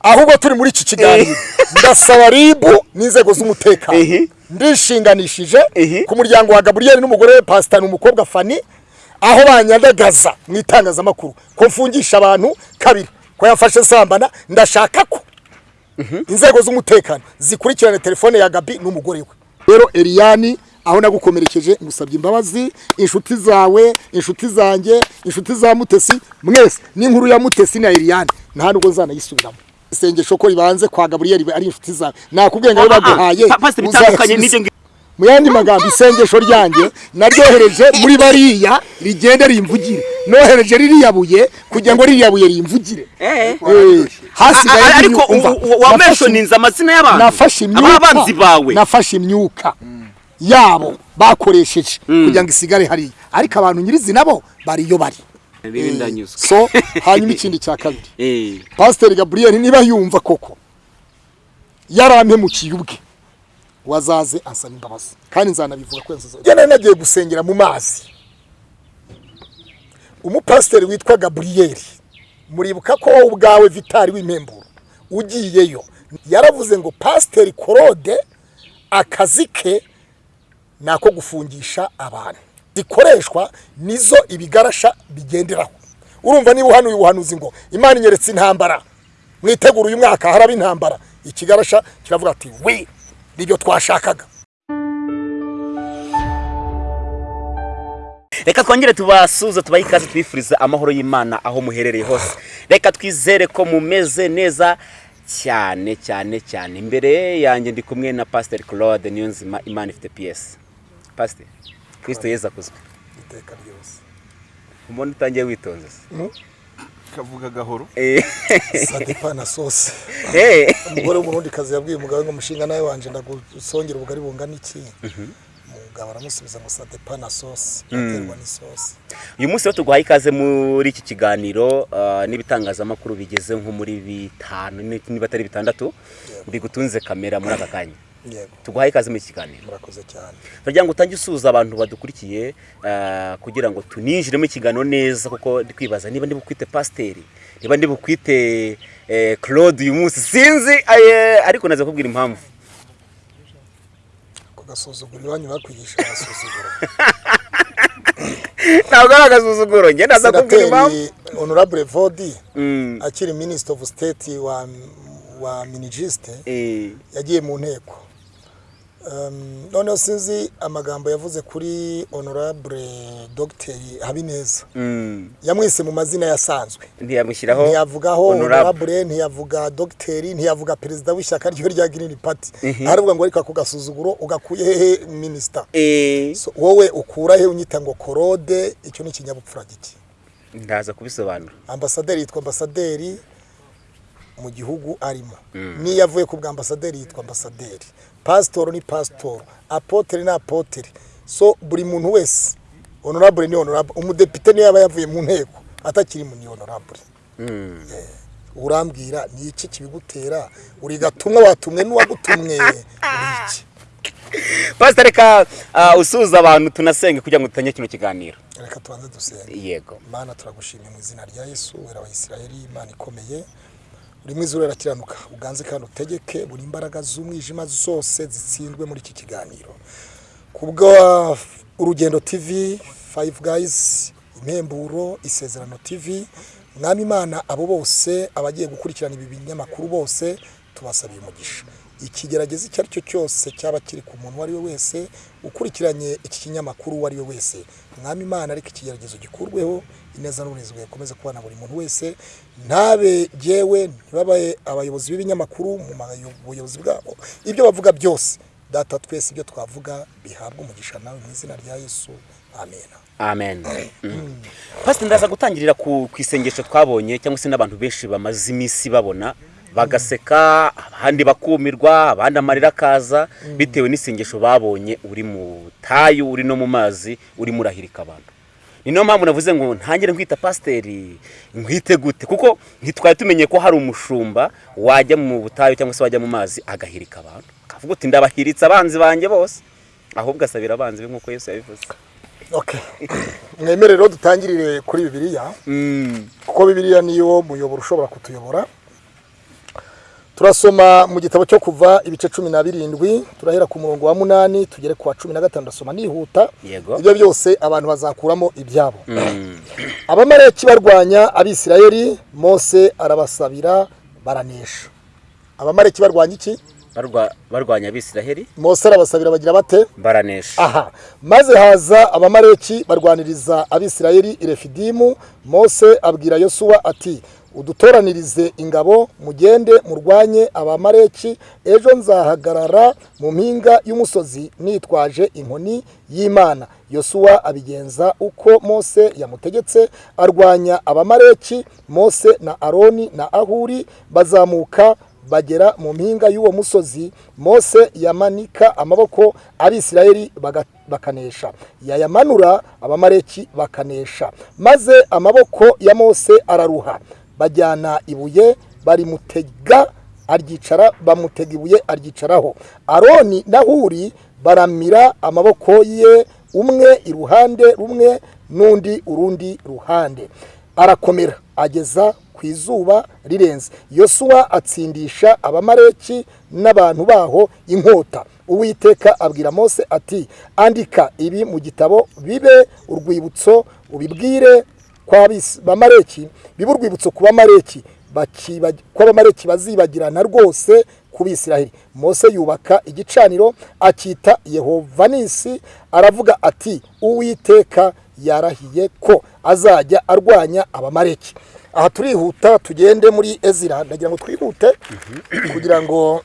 ahubwo turi muri iki kiganiro. Ndasaba ribu n'inzego z'umutekano. Ndishinganishije ku muryango wa gaburiyeli n'umugore we pasita ni umukobwa fani aho banyandagaza mu itangazamakuru. Ko mfungisha abantu kabiri. Ko yafashe sambana. Ndashaka ko inzego z'umutekano zikurikirane telefone ya gabi n'umugore we. Rero eriyani aho nagukomerekeje ngusabye imbabazi. Inshuti zawe inshuti zanjye inshuti za mutesi. Mwese n'inkuru ya mutesi na eriyani nta nubwo nzanayisubiramo. Isengesho ko ribanze kwa gaburiyeli ari inshuti zawe nakubwiye ngo baguhaye bitandukanye uzayasubize. n'ibyo ngi- mu yandi magambo isengesho ryanjye naryohereje muri bariya rigende rimvugire nohereje ririya buye kugira ngo ririya buye rimvugire Eh. Eh, hasigaye ariko umva, u- u- wa nafashe- mentioninze amazina y'abantu. Nafashe imyuka. Nafashe imyuka. Yabo bakoresheje. Kugira ngo isigare hariya. Ariko abantu nyirizina bo bari iyo bari. So hanyuma ikindi cya kabiri. Eh. pasiteri gaburiyeli niba yumva koko yarampemukiye ubwe. Wazaze ansaba imbabazi. Kandi nzanabivuga ko nari nagiye gusengera mu mazi. Umupasiteri witwa gaburiyeli muribuka ko wowe ubwawe vitari w'impemburo ugiyeyo. Yaravuze ngo pasiteri korode akazi ke ni ako gufungisha abantu. Zikoreshwa nizo ibigarasha bigenderaho. Urumva niba uhanuye ubuhanuzi ngo imana inyeretse intambara. Mwitegura uyu mwaka haraba intambara. Ikigarasha kiravuga ati wi ni byo twashakaga. Reka twongere tubasuze tubahe ikaze tubifurize amahoro y'imana aho muherereye hose. Reka twizere ko mumeze neza cyane cyane cyane. Imbere yanjye ndi kumwe na pasiteri claude niyonzima imana ifite piyesi pasiteri kirisito yeza akuzwe iteka ryose. Umuntu utangiye witonze? Se kavuga gahoro? Eh, sadepa na sose eh. umugore w'umurundikazi yabwiye umugabo ngo umushinga nawe wanje ndagusongera ubugari bungana iki? Umugabo aramusubiza ngo sadepa na sose aterwa n'isosi uyu munsi rero tuguhaye ikaze muri iki kiganiro ah, n'ibitangazamakuru bigeze nko muri bitanu ni- niba atari bitandatu bigutunze kamera muri aka kanya. Tuguhaye ikaze muri iki kiganiro. Murakoze cyane. Turagira ngo utange usuhuza abantu badukurikiye ah, kugira ngo tuninjiremo ikiganiro neza kuko ndi kwibaza niba ndi bukwite pasiteri niba ndi bukwite eh, claude uyu munsi. Sinzi eh, ariko naza kubwira impamvu. Ako gasuzuguro iwanyu bakwigisha agasuzuguro. Ntabwo ari agasuzuguro njye naza kubwira impamvu. Honorable vodi Mm, akiri minisitiri of state wa minijisite eh, yagiye mu nteko. Noneho sinzi amagambo yavuze kuri honorable dogiteri habineza. Mm, yamwise mu mazina yasanzwe. Ntiyamushyiraho ntiyavugaho honorable. ntiyavuga dogiteri ntiyavuga perezida w'ishyaka ryo rya green party. Aravuga ngo ariko ako gasuzuguro ugakuye hehe minisita Eh, wowe ukura he unyita ngo korode icyo ni ikinyabupfura giki? Ndaza kubisobanura. Ambasaderi yitwa ambasaderi mu gihugu arimo. N'iyo avuye ku bwa ambasaderi yitwa ambasaderi pasitoro ni pasitoro apotere ni apotere so buri muntu wese honorable ni honorable. Umudepite niyo yaba yavuye mu nteko atakiri mu ni honorable. Mm. urambwira ni iki kibigutera? Uri gatumwa watumwe n'uwagutumwe iki? Pasiteri reka ah, usuhuza abantu tunasenge kugira ngo dutange kino kiganiro. Reka tubanze dusenge. Yego. Mana turagushimiye mu izina rya yesu wera wa isirayeli imana ikomeye. Uri mwiza urakiranuka uganze kandi utegeke buri imbaraga z'umwijima zose zitsindwe muri iki kiganiro. Kubwo urugendo tv five guys impemburo isezerano tv mwami imana abo bose abagiye gukurikirana ibi binyamakuru bose tubasabiye umugisha ikigerageza icyo ari cyo cyose cyaba kiri ku muntu uwo ari we wese ukurikiranye iki kinyamakuru uwo ari we wese. Mwami imana ariko ikigeragezo gikurweho ineza n'uburinzi bukomeze kubana buri muntu wese. Ntabe jyewe ntibabaye abayobozi b'ibinyamakuru mu buyobozi bwabo. Ibyo bavuga byose. Data twese ibyo twavuga bihabwa umugisha nawe mu izina rya yesu. Amen. Amen. Mm. pasiteri ndaza gutangirira ku ku isengesho twabonye cyangwa se n'abantu benshi bamaze iminsi babona bagaseka abandi bakumirwa abandi amarira akaza bitewe n'isengesho babonye. Uri mu tayu uri no mu mazi urimo urahirika abantu. Ni niyo mpamvu navuze ngo ntangire nkwita pasiteri nkwite gute. Kuko ntitwari tumenye ko hari umushumba wajya mu butayu cyangwa se wajya mu mazi agahirika abantu. Akavuga uti ndabahiritse abanzi banjye bose. Ahubwo asabira abanzi be nk'uko Yesu yabivuze. Okay mwemere rero dutangirire kuri bibiliya Mm. kuko bibiliya niyo muyoboro ushobora kutuyobora. Turasoma mu gitabo cyo kuva ibice cumi na birindwi turahera ku murongo wa munani tugere ku wa cumi na gatanu ndasoma nihuta. Ibyo byose abantu bazakuramo ibyabo. Abamareki barwanya abisirayeli mose arabasabira baranesha. Abamareki barwanya iki? Barwa- barwanya abisiraheli mose arabasabira bagira bate? Baranesha. Aha. Maze haza abamareki barwaniriza abisirayeli i refidimu mose abwira yosuwa ati udutoranirize ingabo mugende murwanye abamareki. Ejo nzahagarara mu mpinga y'umusozi nitwaje inkoni y'imana. Yosuwa abigenza uko mose yamutegetse arwanya abamareki mose na aroni na ahuri bazamuka bagera mu mpinga y'uwo musozi. Mose yamanika amaboko abisirayeli bakanesha. Yayamanura abamareki bakanesha. Maze amaboko ya mose araruha. Bajyana ibuye barimutega aryicara bamutega ibuye aryicaraho aroni na huri baramira amaboko ye umwe iruhande rumwe n'undi urundi ruhande. Arakomera ageza ku izuba rirenze. Yosuwa atsindisha abamareki n'abantu baho inkota. Uwiteka abwira mose ati andika ibi mu gitabo bibe urwibutso ubibwire kw'abamareki bibe urwibutso ku bamareki ko abamareki bazibagirana rwose ku bisiraheli. Mose yubaka igicaniro akita yehovanisi aravuga ati uwiteka yarahiye ko azajya arwanya abamareki aha turihuta tugende muri ezira. Ndagira ngo twihute kugira ngo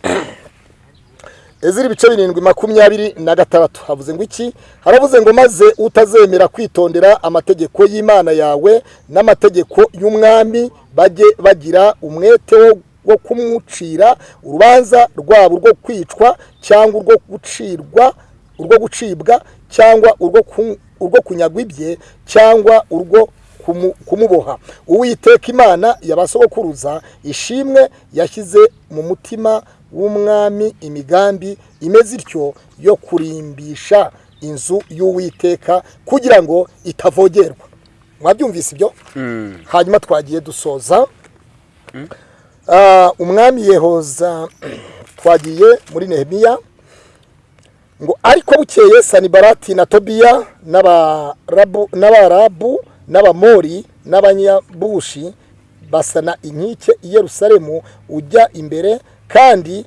ezira ibice birindwi makumyabiri na gatandatu. Havuze ngo iki? Haravuze ngo maze utazemera kwitondera amategeko y'imana yawe n'amategeko y'umwami bajye bagira umwete wo kumucira urubanza rwabo rwo kwicwa cyangwa urwo gucirwa urwo gucibwa cyangwa urwo ku- urwo kunyagwa ibye cyangwa urwo kumu- kumuboha. Uwiteka imana yabasogokuruza ishimwe yashyize mu mutima w'umwami imigambi imeze ityo yo kurimbisha inzu y'uwiteka kugira ngo itavogerwa. Mwabyumvise ibyo? Hanyuma twagiye dusoza. Ah, umwami yehoza twagiye muri nehemiya ngo ariko bukeye sanibarati na tobiya n'abarabu n'abamori n'abanyabushi basana inkike i yerusalemu ujya imbere kandi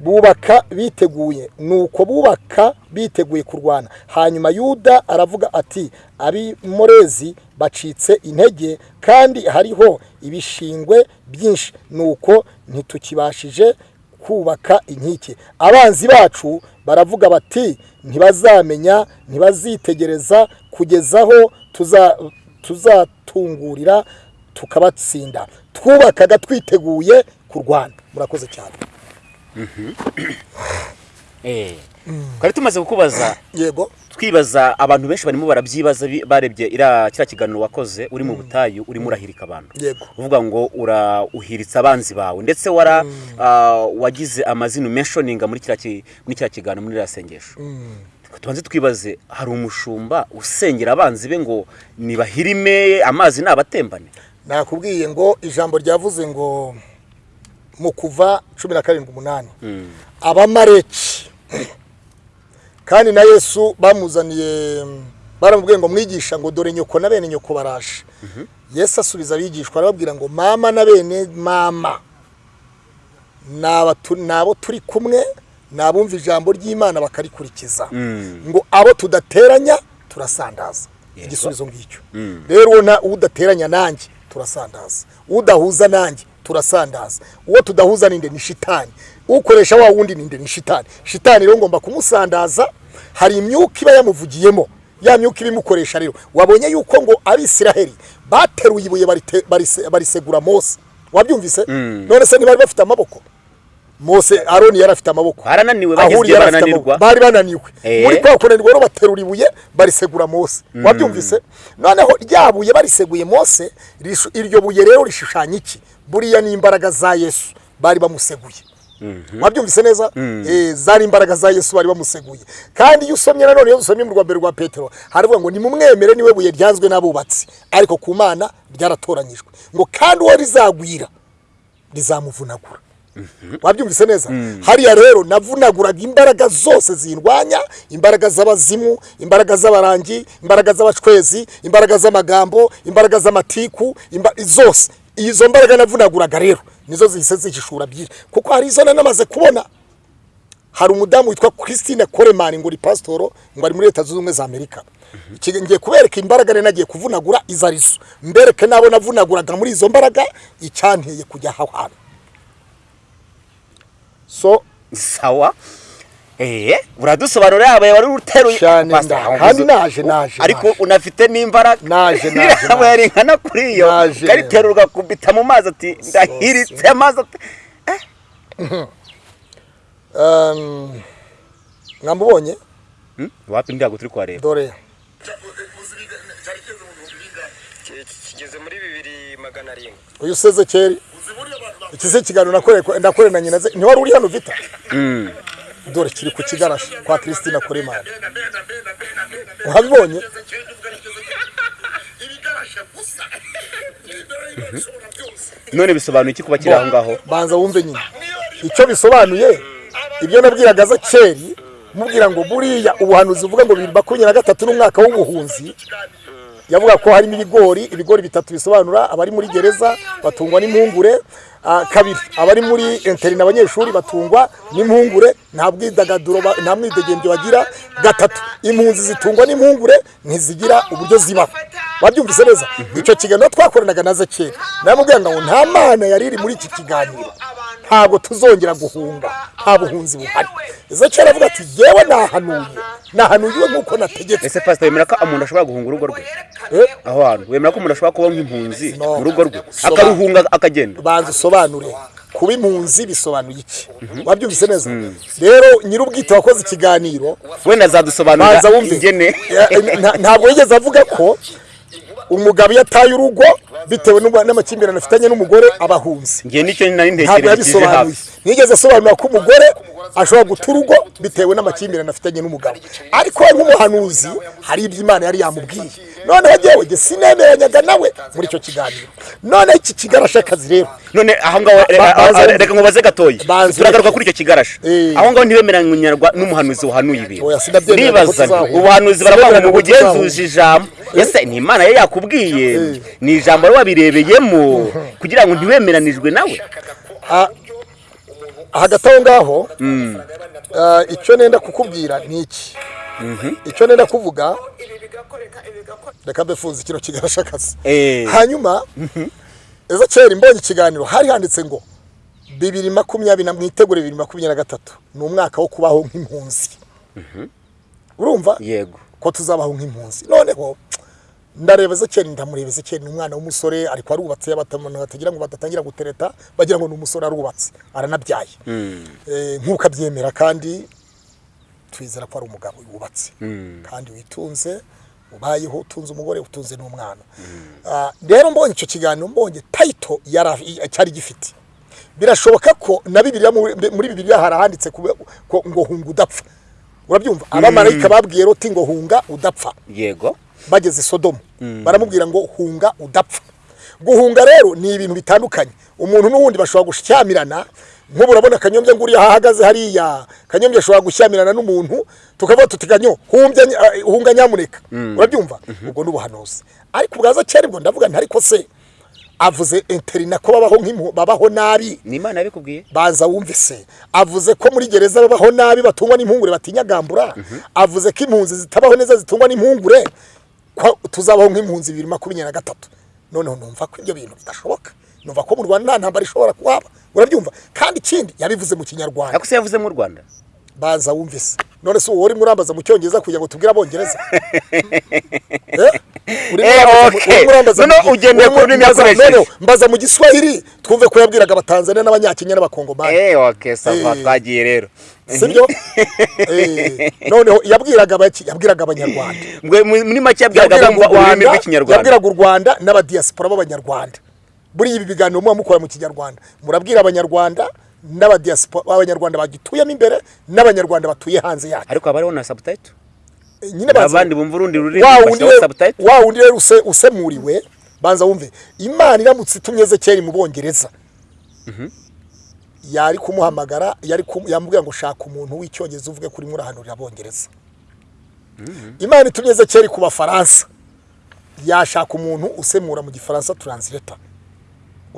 bubaka biteguye. Nuko bubaka biteguye kurwana. Hanyuma yuda aravuga ati abimorezi bacitse intege kandi hariho ibishingwe byinshi. Nuko ntitukibashije kubaka inkike. Abanzi bacu baravuga bati ntibazamenya ntibazitegereza. Kugeza aho tuza- tuzatungurira tukabatsinda. Twubakaga twiteguye kurwana. Murakoze cyane. Eh, twari tumaze kukubaza yego. Twibaza abantu benshi barimo barabyibaza barebye iriya kiriya kiganiro wakoze uri mu butayu urimo urahirika abantu. Uvuga ngo ura uhiritse abanzi bawe. Ndetse wara ah, wagize amazina umenshoninga muri kiriya ki- muri kiriya kiganiro muri iriya sengesho. Tubanze twibaze hari umushumba usengera abanzi be ngo nibahirime amazi nabatembane? Nakubwiye ngo ijambo ryavuze ngo mu kuva cumi na karindwi umunani. Abamareki kandi na yesu bamuzaniye baramubwiye ngo mwigisha ngo dore nyoko na bene nyoko baraje yesu asubiza abigishwa arababwira ngo mama na bene mama ni abo turi kumwe ni abumva ijambo ry'imana bakarikurikiza ngo abo tudateranya turasandaza. Igisubizo ngicyo. Rero uwo udateranya nanjye turasandaza. Udahuza nanjye turasandaza. Uwo tudahuza ninde? Ni shitani ukoresha wa wundi ninde? Ni shitani shitani rero ngomba kumusandaza. Hari imyuka iba yamuvugiyemo. Ya myuka ibimukoresha rero. Wabonye yuko ngo abisiraheli bateruye ibuye barisegura mose. Wabyumvise? None se ntibari bafite amaboko? Mose aroni yari afite amaboko. Barananiwe, Ahuri bageze yari afite barananirwa. amaboko. bari bananiwe. Eh. muri kwa kunanirwa rero baterura ibuye barisegura mose. Wabyumvise? Noneho rya buye bariseguye mose iryo buye rero rishushanya iki? Buriya ni imbaraga za yesu bari bamuseguye. Wabyumvise neza? Eh, zari imbaraga za yesu bari bamuseguye. Kandi iyo usomye nanone iyo usomye mu rwa mbere rwa petero haravuga ngo nimumwemere ni we buye ryanzwe n'abubatsi. Ariko ku mana ryaratoranyijwe. Ngo kandi uwo rizagwira rizamuvunagura. Wabyumvise neza? Hariya rero navunaguraga imbaraga zose zindwanya imbaraga z'abazimu imbaraga z'abarangi imbaraga z'abacwezi imbaraga z'amagambo imbaraga z'amatiku zose. Izo mbaraga navunaguraga rero nizo zihise zihishura byinshi. Kuko hari izo nanamaze kubona. Hari umudamu witwa christine koremani ngo uri pasitoro ngo ari muri leta zunze ubumwe za amerika. Ngiye kubereka imbaraga rero nagiye kuvunagura izo ari zo mbereke n'abo navunaguraga muri izo mbaraga icyanteye kujya aho hantu. So sawa. Eee uradusobanurira yabaye wari uteruye kandi naje, naje, ariko unafite n'imbaraga. Naje, naje, yaba naje. yaringana kuri iyo? Naje. ukariterura ugakubita mu mazi ati ndahiritse amazi ati. Um, mwamubonye Hmm? wapi ndi ntabwo turi kuhareba dore. Kigeze muri bibiri magana arindwi uyu sezekeri iki si ikiganiro nakoreye na nyina ze. Ntiwari uri hano vita? Mm. Dore kiri ku kigarashi kwa christine koremani uhabibonye? None bisobanuye iki kuba kiri aho ngaho? banza wumve nyine. Icyo bisobanuye ibyo nabwiraga zakeri mubwira ngo buriya ubuhanuzi buvuga ngo bibiri makumyabiri na gatatu n'umwaka w'ubuhunzi yavuga ko harimo ibigori ibigori bitatu bisobanura abari muri gereza batungwa n'impungure kabiri. Abari muri interina abanyeshuri batungwa n'impungure nta bwidagaduro nta mwidegembyo bagira. Gatatu impunzi zitungwa n'impungure ntizigira uburyo zibaho wabyumvise neza? Icyo kiganiro twakoranaga na zekeri. Namubwira ngo nta mana yari iri muri iki kiganiro. Ntabwo tuzongera guhunga. Nta buhunzi buhari. Ezekeri avuga ati yewe nahanuye. Nahanuye nk'uko nategetse. Ese pasita wemera ko umuntu ashobora guhunga urugo rwe? Eh, aho hantu. Wemera ko umuntu ashobora kuba nk'impunzi mu rugo rwe? Akaruhunga akagenda? Banza usobanure. Kuba impunzi bisobanuye iki? Wabyumvise neza? Rero nyir'ubwite wakoze ikiganiro. Wenda azadusobanurira ingene. Nta- ntabwo yigeze avuga ko umugabo iyo ataye urugo bitewe n'amakimbirane afitanye n'umugore nari ntabwo yabisobanuye ntiyigeze asobanura ko umugore ashobora guta urugo bitewe n'amakimbirane afitanye n'umugabo. Ariko nk'umuhanuzi hari ibyo imana yari yamubwiye. Noneho jyewe jye sinemeranyaga nawe muri icyo kiganiro. Noneho iki kigarashakazi rero. None aho ngaho a- a- banza- reka nkubaze gatoya turagaruka kuri icyo kigarasha Eh. aho ngaho ntibemeranywa n'umuhanuzi wahanuye ibintu. Tuzahura. ubuhanuzi baravuga ngo bugenzuje ijambo. Ese ni imana ye yakubwiye? Ni ijambo wabirebeyemo? Kugira ngo ntiwemeranijwe nawe. Ah, hagati aho ngaho ah, icyo nenda kukubwira ni iki? Icyo nenda kuvuga reka mbefunze kino kigarashakazi Eh. hanyuma ezekeri mbonye ikiganiro hari handitse ngo bibiri makumyabiri na mwitegure bibiri makumyabiri na gatatu ni umwaka wo kubaho nk'impunzi. Urumva? Yego. Ko tuzabaho nk'impunzi. Noneho ndareba ezekeri ndamureba ezekeri ni umwana w'umusore ariko arubatse abantu batagira ngo badatangira gutereta bagira ngo ni umusore arubatse aranabyaye. Eh, nk'uko abyemera kandi twizera ko ari umugabo wubatse kandi witunze ubayeho utunze umugore utunze n'umwana. Ah, rero mbonye icyo kiganiro mbonye tayito yari- cyari gifite. Birashoboka ko na bibiliya muri muri bibiliya hari ahanditse kube- ko ngo hunga udapfa. Urabyumva? Abamarayika babwiye roti ngo hunga udapfa. Yego. Bageze sodomu. Baramubwira ngo hunga udapfa. Guhunga rero ni ibintu bitandukanye. Umuntu n'uwundi bashobora gushyamirana nk'ubu urabona kanyombya ngo uriya ahahagaze hariya. Kanyombya ashobora gushyamirana n'umuntu tukavuga tuti kanyo eh, hunga nyamuneka. Urabyumva? Ubwo ni ubuhanuzi. Ariko ubwaza kera ubwo ndavuga nti ariko se avuze interina ko babaho nk'impu- babaho nabi. Ni imana yabikubwiye? Banza wumve se. Avuze ko muri gereza babaho nabi batungwa n'impungure batinyagambura. Avuze ko impunzi zitabaho neza zitungwa n'impungure. Tuzabaho nk'impunzi bibiri makumyabiri na gatatu. Noneho numva ko ibyo bintu bidashoboka. Numva ko mu rwanda nta ntambara ishobora kuhaba. Urabyumva? Kandi ikindi yabivuze mu kinyarwanda. Ariko se yavuze mu rwanda? Banza wumve se none se uwo urimo urambaza mu cyongereza kugira ngo tubwire abongereza? Eh? Eh, mbaza- mu giswahili twumve ko yabwiraga abatanzania n'abanyakenya n'abakongomani. Sava Eh. twagiye rero. Sibyo Eh, noneho yabwiraga yabwiraga abanyarwanda. Muri make yabwiraga u Rwanda n'abadiyasipora b'abanyarwanda. Buriya ibi biganiro muba mukora mu kinyarwanda. Murabwira abanyarwanda b'abanyarwanda bagituyemo imbere n'abanyarwanda batuye hanze yacyo. Ariko haba hariho na Eh, nyine abandi bumva urundi rurimi bashyiraho subtitle? wa wundi rero use- usemuriwe banza wumve. Imana iramutse itumye ezekeri mu bongereza yari kumuhamagara yari yamubwira ngo shaka umuntu w'icyongereza uvuge kuri murahanurira abongereza imana itumye ezekiyeli ku bafaransa. Yashaka umuntu usemura mu gifaransa turanzileta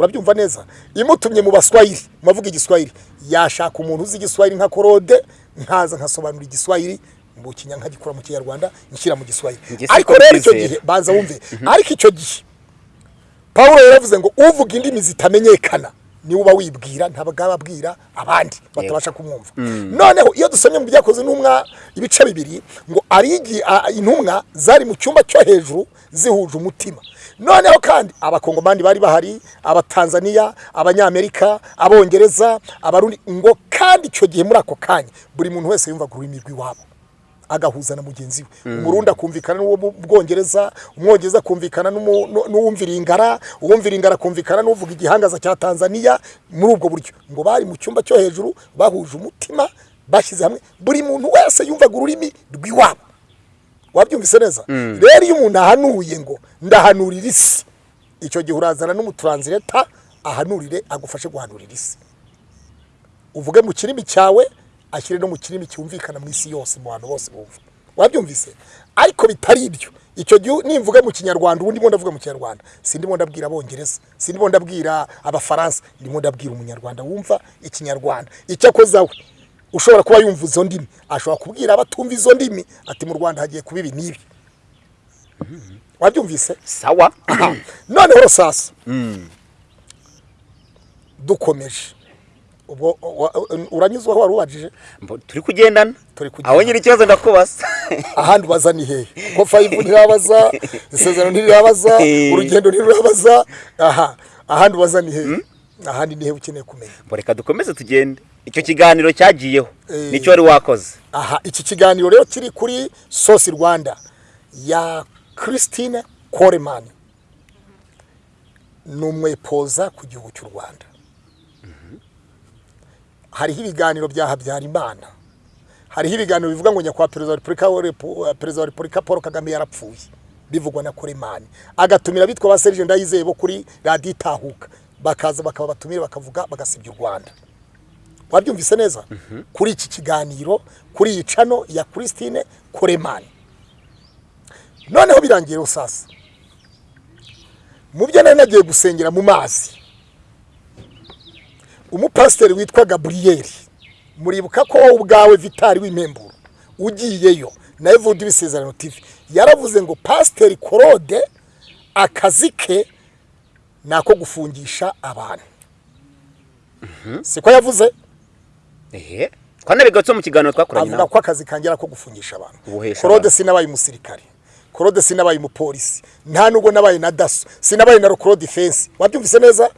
urabyumva neza. Imutumye mu baswahili mu bavuga igiswahili yashaka umuntu uzi igiswahili nka korode nkaza nkasobanura igiswahili mu kinya nkagikura mu kinyarwanda nshyira mu siko ariko rero icyo gihe banza wumve. Ariko icyo gihe pawulo yaravuze ngo uvuga indimi zitamenyekana. Ni we uba wibwira ntabwo aba abwira abandi batabasha kumwumva. Noneho iyo dusomye mu byakoze intumwa ibice bibiri ngo arigi a- intumwa zari mu cyumba cyo hejuru zihuje umutima. Noneho kandi abakongomani bari bahari abatanzaniya abanyamerika abongereza abarundi ngo kandi icyo gihe muri ako kanya buri muntu wese yumvaga ururimi rw'iwabo. Agahuza na mugenzi we. Umurundi akumvikana n'uwo mu bwongereza umwongereza akumvikana n'uwumvira ingara uwumvira ingara akumvikana n'uvuga igihangaza cya tanzaniya muri ubwo buryo ngo bari mu cyumba cyo hejuru bahuje umutima bashyize hamwe buri muntu wese yumvaga ururimi rw'iwabo. Wabyumvise neza? Rero iyo umuntu ahanuye ngo ndahanurira isi icyo gihe urazana n'umuturanzireta ahanurire agufashe guhanurira isi. Uvuge mu kirimi cyawe ashyire no mu kirimi cyumvikana mu isi yose mu bantu bose bumva. Wabyumvise? Ariko bitari ibyo icyo gihe nimvuge mu kinyarwanda ubundi ndimo ndavuga mu kinyarwanda. Sindimo ndabwira abongereza sindimo ndabwira abafaransa ndimo ndabwira umunyarwanda. Wumva? Ikinyarwanda. Icyo akoze we ushobora kuba yumva izo ndimi. Ashobora kubwira abatumva izo ndimi ati mu rwanda hagiye kuba ibi n'ibi. Wabyumvise? Sawa. Noneho sasa dukomeje. Ubwo uranyuzwa aho wari ubajije turi kugendana. Turi kugendana. aho nyiri ikibazo ndakubaza. Ahandi ubaza ni hehe ko fayivu ntirabaza? Isezerano ntirirabaza Eh. urugendo ntirirabaza aha ahandi ubaza ni hehe ahandi ni hehe ukeneye kumenya. Mbo reka dukomeze tugende. Icyo kiganiro cyagiyeho. Eh. ni cyo wari wakoze. Aha iki kiganiro rero kiri kuri sosi rwanda ya christine koremani ni umwepoza ku gihugu cy'u rwanda. Hariho ibiganiro bya habyarimana. Hariho ibiganiro bivuga ngo nyakubahwa perezida wa repubulika Repu- perezida wa repubulika paul kagame yarapfuye. Bivugwa na koremani agatumira bitwa ba serije ndayizeye bo kuri radiyo itahuka. Bakaza bakaba batumire bakavuga bagasebya u rwanda. Wabyumvise neza? Kuri iki kiganiro kuri iyi cano ya christine koremani noneho birangiye rero sasa mu byo nari nagiye gusengera mu mazi umupasiteri witwa gaburiyeri muribuka ko wowe ubwawe vitari w'impemburo. Ugiyeyo. Nawe vuba ibisezerano tv. Yaravuze ngo pasiteri korode akazi ke ni ako gufungisha abantu. Siko yavuze? Ehe. Twanabigatse mu kiganiro twakoranye avuga nawe. ko akazi kanjye ari ako gufungisha abantu. Korode sinabaye umusirikare. Korode sinabaye umupolisi. Nta nubwo nabaye na daso sinabaye na rokoro defense wabyumvise neza?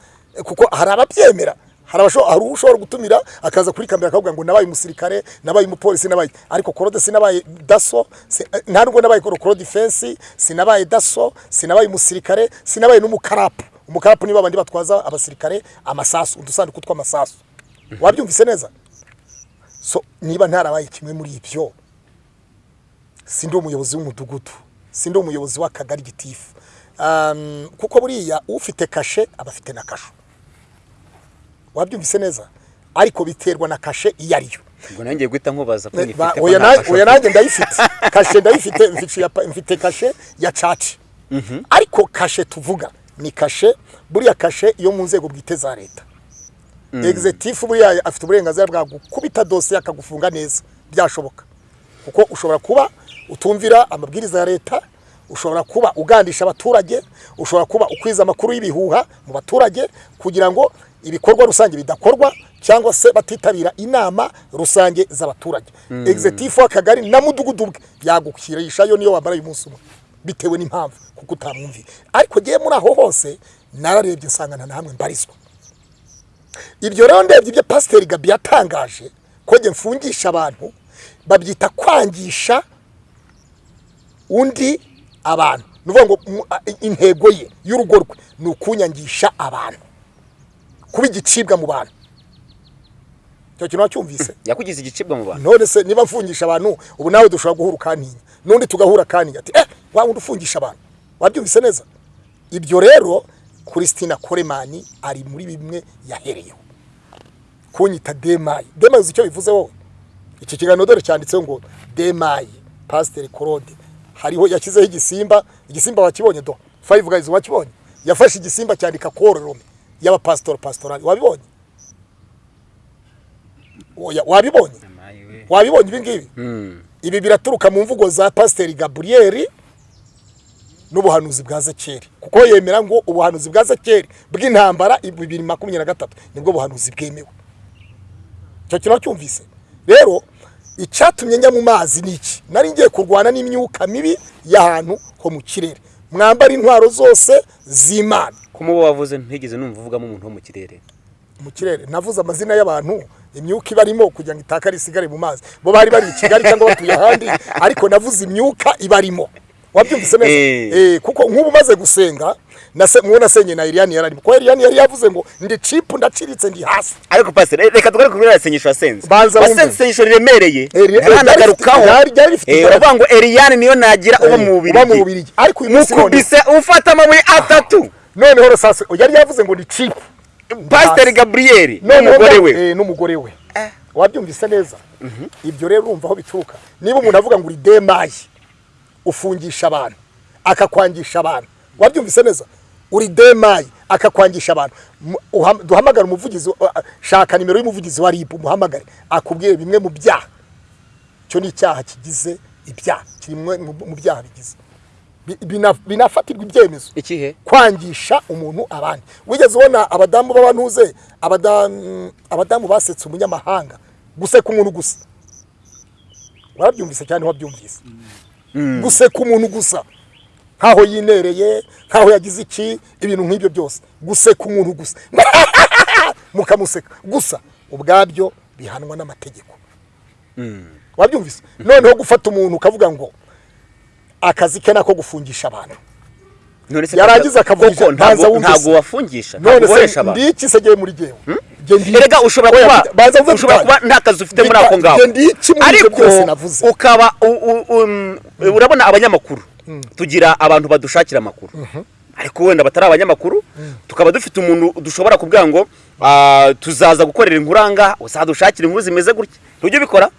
Kuko hari ababyemera. Hari ushobora gutumira akaza kuri kamera akavuga ngo nabaye umusirikare nabaye umupolisi nabaye ariko korode sinabaye daso nta nubwo nabaye rokoro defense sinabaye daso sinabaye umusirikare sinabaye n'umukarapu. Umukarapu niba abandi batwaza abasirikare amasasu udusanduku tw'amasasu. Wabyumvise neza? So niba ntarabaye kimwe muri ibyo sindi umuyobozi w'umudugudu sindi umuyobozi w'akagari gitifu. Kuko buriya ufite kashe aba afite na kasho wabyumvise neza ariko biterwa na kashe iyo ariyo ubwo nanjye guhita nkubaza ko nyifite oya nanjye ndayifite. Kashe ndayifite mfite kashe ya caci. Ariko kashe tuvuga ni kashe buriya kashe yo mu nzego bwite za leta. Egizetifu buriya afite uburenganzira bwa gukubita dosiye akagufunga neza. Byashoboka. Kuko ushobora kuba utumvira amabwiriza ya leta ushobora kuba ugandisha abaturage ushobora kuba ukwiza amakuru y'ibihuha mu baturage kugira ngo ibikorwa rusange bidakorwa cyangwa se batitabira inama rusange z'abaturage. Egizetifu w'akagari na mudugudu bwe yagukirishayo niyo wamara umunsi umwe bitewe n'impamvu kuko utamwumviye. Ariko ngewe muri aho hose nararebye nsanga na hamwe mbarizwa. Ibyo rero ndebye ibyo pasiteri gabi yatangaje ko njye mfungisha abantu babyita kwangisha undi abantu. Ni ukuvuga ngo intego ye y'urugo rwe ni ukunyangisha abantu. Kuba igicibwa mu bantu. Icyo kintu wacyumvise? Yakugize igicibwa mu bantu. None se niba mfungisha abantu ubu nawe dushobora guhura ukantinya. N'undi tugahura akantinya ati eh wa wundi ufungisha abantu. Wabyumvise neza? Ibyo rero christina koremani ari muri bimwe yahereyeho. Kunyita demayi demayi uzi icyo bivuze wowe? Iki kiganiro dore cyanditseho ngo demayi pasiteri korode hariho yashyizeho igisimba. Igisimba wakibonye do? Fayive gayizi wakibonye? Yafashe igisimba cyandika kororome y'abapasitori pasitorali wabibonye? Wabibonye? Wabibonye ibi ngibi? Ibi biraturuka mu mvugo za pasiteri gaburiyeri n'ubuhanuzi bwa zekeri. Kuko yemera ngo ubuhanuzi bwa zekeri bw'intambara bibiri makumyabiri na gatatu ni bwo buhanuzi bwemewe. Icyo kintu wacyumvise? Rero icyatumye njya mu mazi ni iki? Nari ngiye kurwana n'imyuka mibi y'ahantu ho mu kirere. Mwambara intwaro zose z'imana. Ko mubo wavuze ntigeze numva uvugamo umuntu wo mu kirere. Mu kirere. Navuze amazina y'abantu imyuka ibarimo kugira ngo itakare isigare mu mazi. Bo bari bari i kigali cyangwa batuye ahandi ariko navuze imyuka ibarimo wabyumvise neza? Eh. eh kuko nk'ubu umaze gusenga mubo nasenye na Eliane yararimo. Kuko Eliane yari yavuze ngo ndi chip ndaciritse ndi hasi ariko pasiteri reka tugaruke kuri iriya sengesho wasenze Banza wasenze isengesho riremereye? Eh, rifite Eh, uravuga ngo eriyani niyo nagira uba mu Bubiligi. ariko uyu munsi none ufata amabuye atatu. Noneho rosase yari yavuze ngo ndi pasiteri gaburiyeri Noneho n'umugore we. eh, n'umugore we. Wabyumvise neza? Ibyo rero urumva aho bituruka. Niba umuntu avuga ngo uri demayi ufungisha abantu akakwangisha abantu. Wabyumvise neza? Uri demayi akakwangisha abantu. Duhamagare umuvugizi shaka nimero y'umuvugizi wa ribu umuhamagare akubwire bimwe mu byaha. Cyo ni icyaha kigize ibyaha kiri mu byaha bigize. Bi- bina- binafatirwa ibyemezo. Ikihe? Kwangisha umuntu abandi. Wigeze ubona abadamu b'abantuze abadamu abadamu basetse umunyamahanga guseka umuntu gusa. Warabyumvise cyane wabyumvise guseka umuntu gusa. Nkaho yinereye nkaho yagize iki ibintu nk'ibyo byose. Guseka umuntu gusa. Mukamuseka. Gusa ubwabyo bihanwa n'amategeko. Wabyumvise? Noneho gufata umuntu ukavuga ngo akazi ke nako gufungisha abantu. Yarangiza akavugisha, ntabwo wumvise. ntabwo wafungisha? None se abantu? ndiki se giye muri Jye ndi- erega ushobora kuba ushobora kuba nta kazi ufite muri ako ngaho ariko ukaba um, urabona abanyamakuru? Tugira abantu badushakira amakuru. Ariko wenda batari abanyamakuru tukaba dufite umuntu dushobora kubwira ngo ah, tuzaza gukorera inkuranga uzadushakira inkuru zimeze gutya. Ntujye ubikora?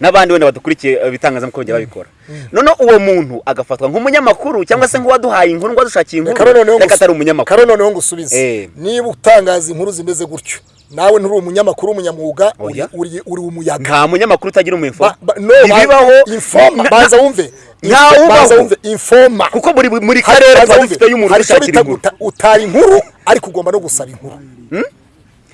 N'abandi wenda badukurikiye eh, ibitangazamakuru bajya babikora. Noneho uwo muntu agafatwa nk'umunyamakuru cyangwa se nk'uwaduhaye inkuru ngo adushakiye inkuru reka atari umunyamakuru. noneho ngusubize. Eh. niba utangaza inkuru zimeze gutyo nawe nturi umunyamakuru w'umunyamwuga uri, Oya. uri, umuyaga. Nta munyamakuru utagira ba- ntibibaho. informa. Na- banza wumve. Nta ubaho. banza wumve. Informa. Kuko buri karere tuba dufite y'umuntu ushakira inkuru. utara inkuru ariko ugomba no gusaba inkuru.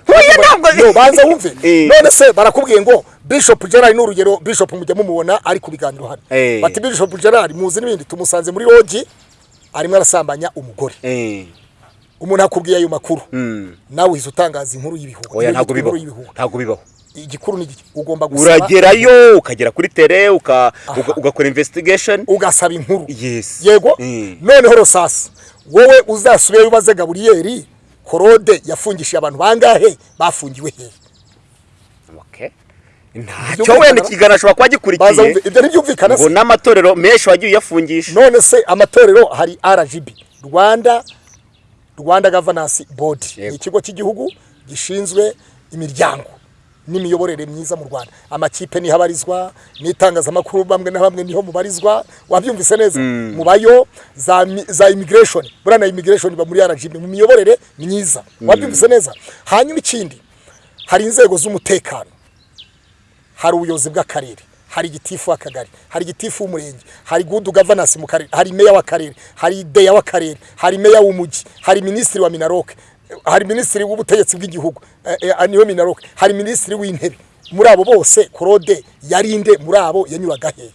Oya, ntabwo no banza wumve. Eh. none se barakubwiye ngo bishop gerard ni urugero bishop mujya mumubona ari ku biganiro hano. Eh. bati bishop gerard muzi n'ibindi tumusanze muri logi arimo arasambanya umugore. Eh, umuntu akubwiye ayo makuru. Mm. nawe uhise utangaza inkuru y'ibihuha oya ntabwo bibaho. ntabwo bibaho. Igikuru ni ugomba gusaba uragerayo ukagera kuri tere ugakora investigation. Ugasaba inkuru. Yes. yego? Mm. noneho rosasi wowe uzasubiyeyo ubaze gaburiyeri korode yafungishije abantu bangahe? Bafungiwe hehe ntacyo wenda ikiganiro ashobora kuba gikurikiye ibyo ntibyumvikana ngo se. n'amatorero menshi wagiye uyafungisha. None se amatorero hari rgb rwanda rwanda governance board. Ni ikigo cy'igihugu gishinzwe imiryango n'imiyoborere myiza mu rwanda. Amakipe ni ho abarizwa n'itangazamakuru bamwe na bamwe ni ho mubarizwa. Wabyumvise neza? Mubayo za, za immigration. Buriya na immigration iba muri rgb mu miyoborere myiza. Wabyumvise neza? Hanyuma ikindi hari inzego z'umutekano. Hari ubuyobozi bw'akarere. Hari igitifu w'akagari hari igitifu w'umurenge hari gudu gavanasi mu karere hari meya w'akarere hari deya w'akarere hari meya w'umujyi hari minisitiri wa minaroke hari minisitiri w'ubutegetsi bw'igihugu eh, eh, ni we minaroke hari minisitiri w'intebe. Muri abo bose korode yarinde muri abo yanyuraga he?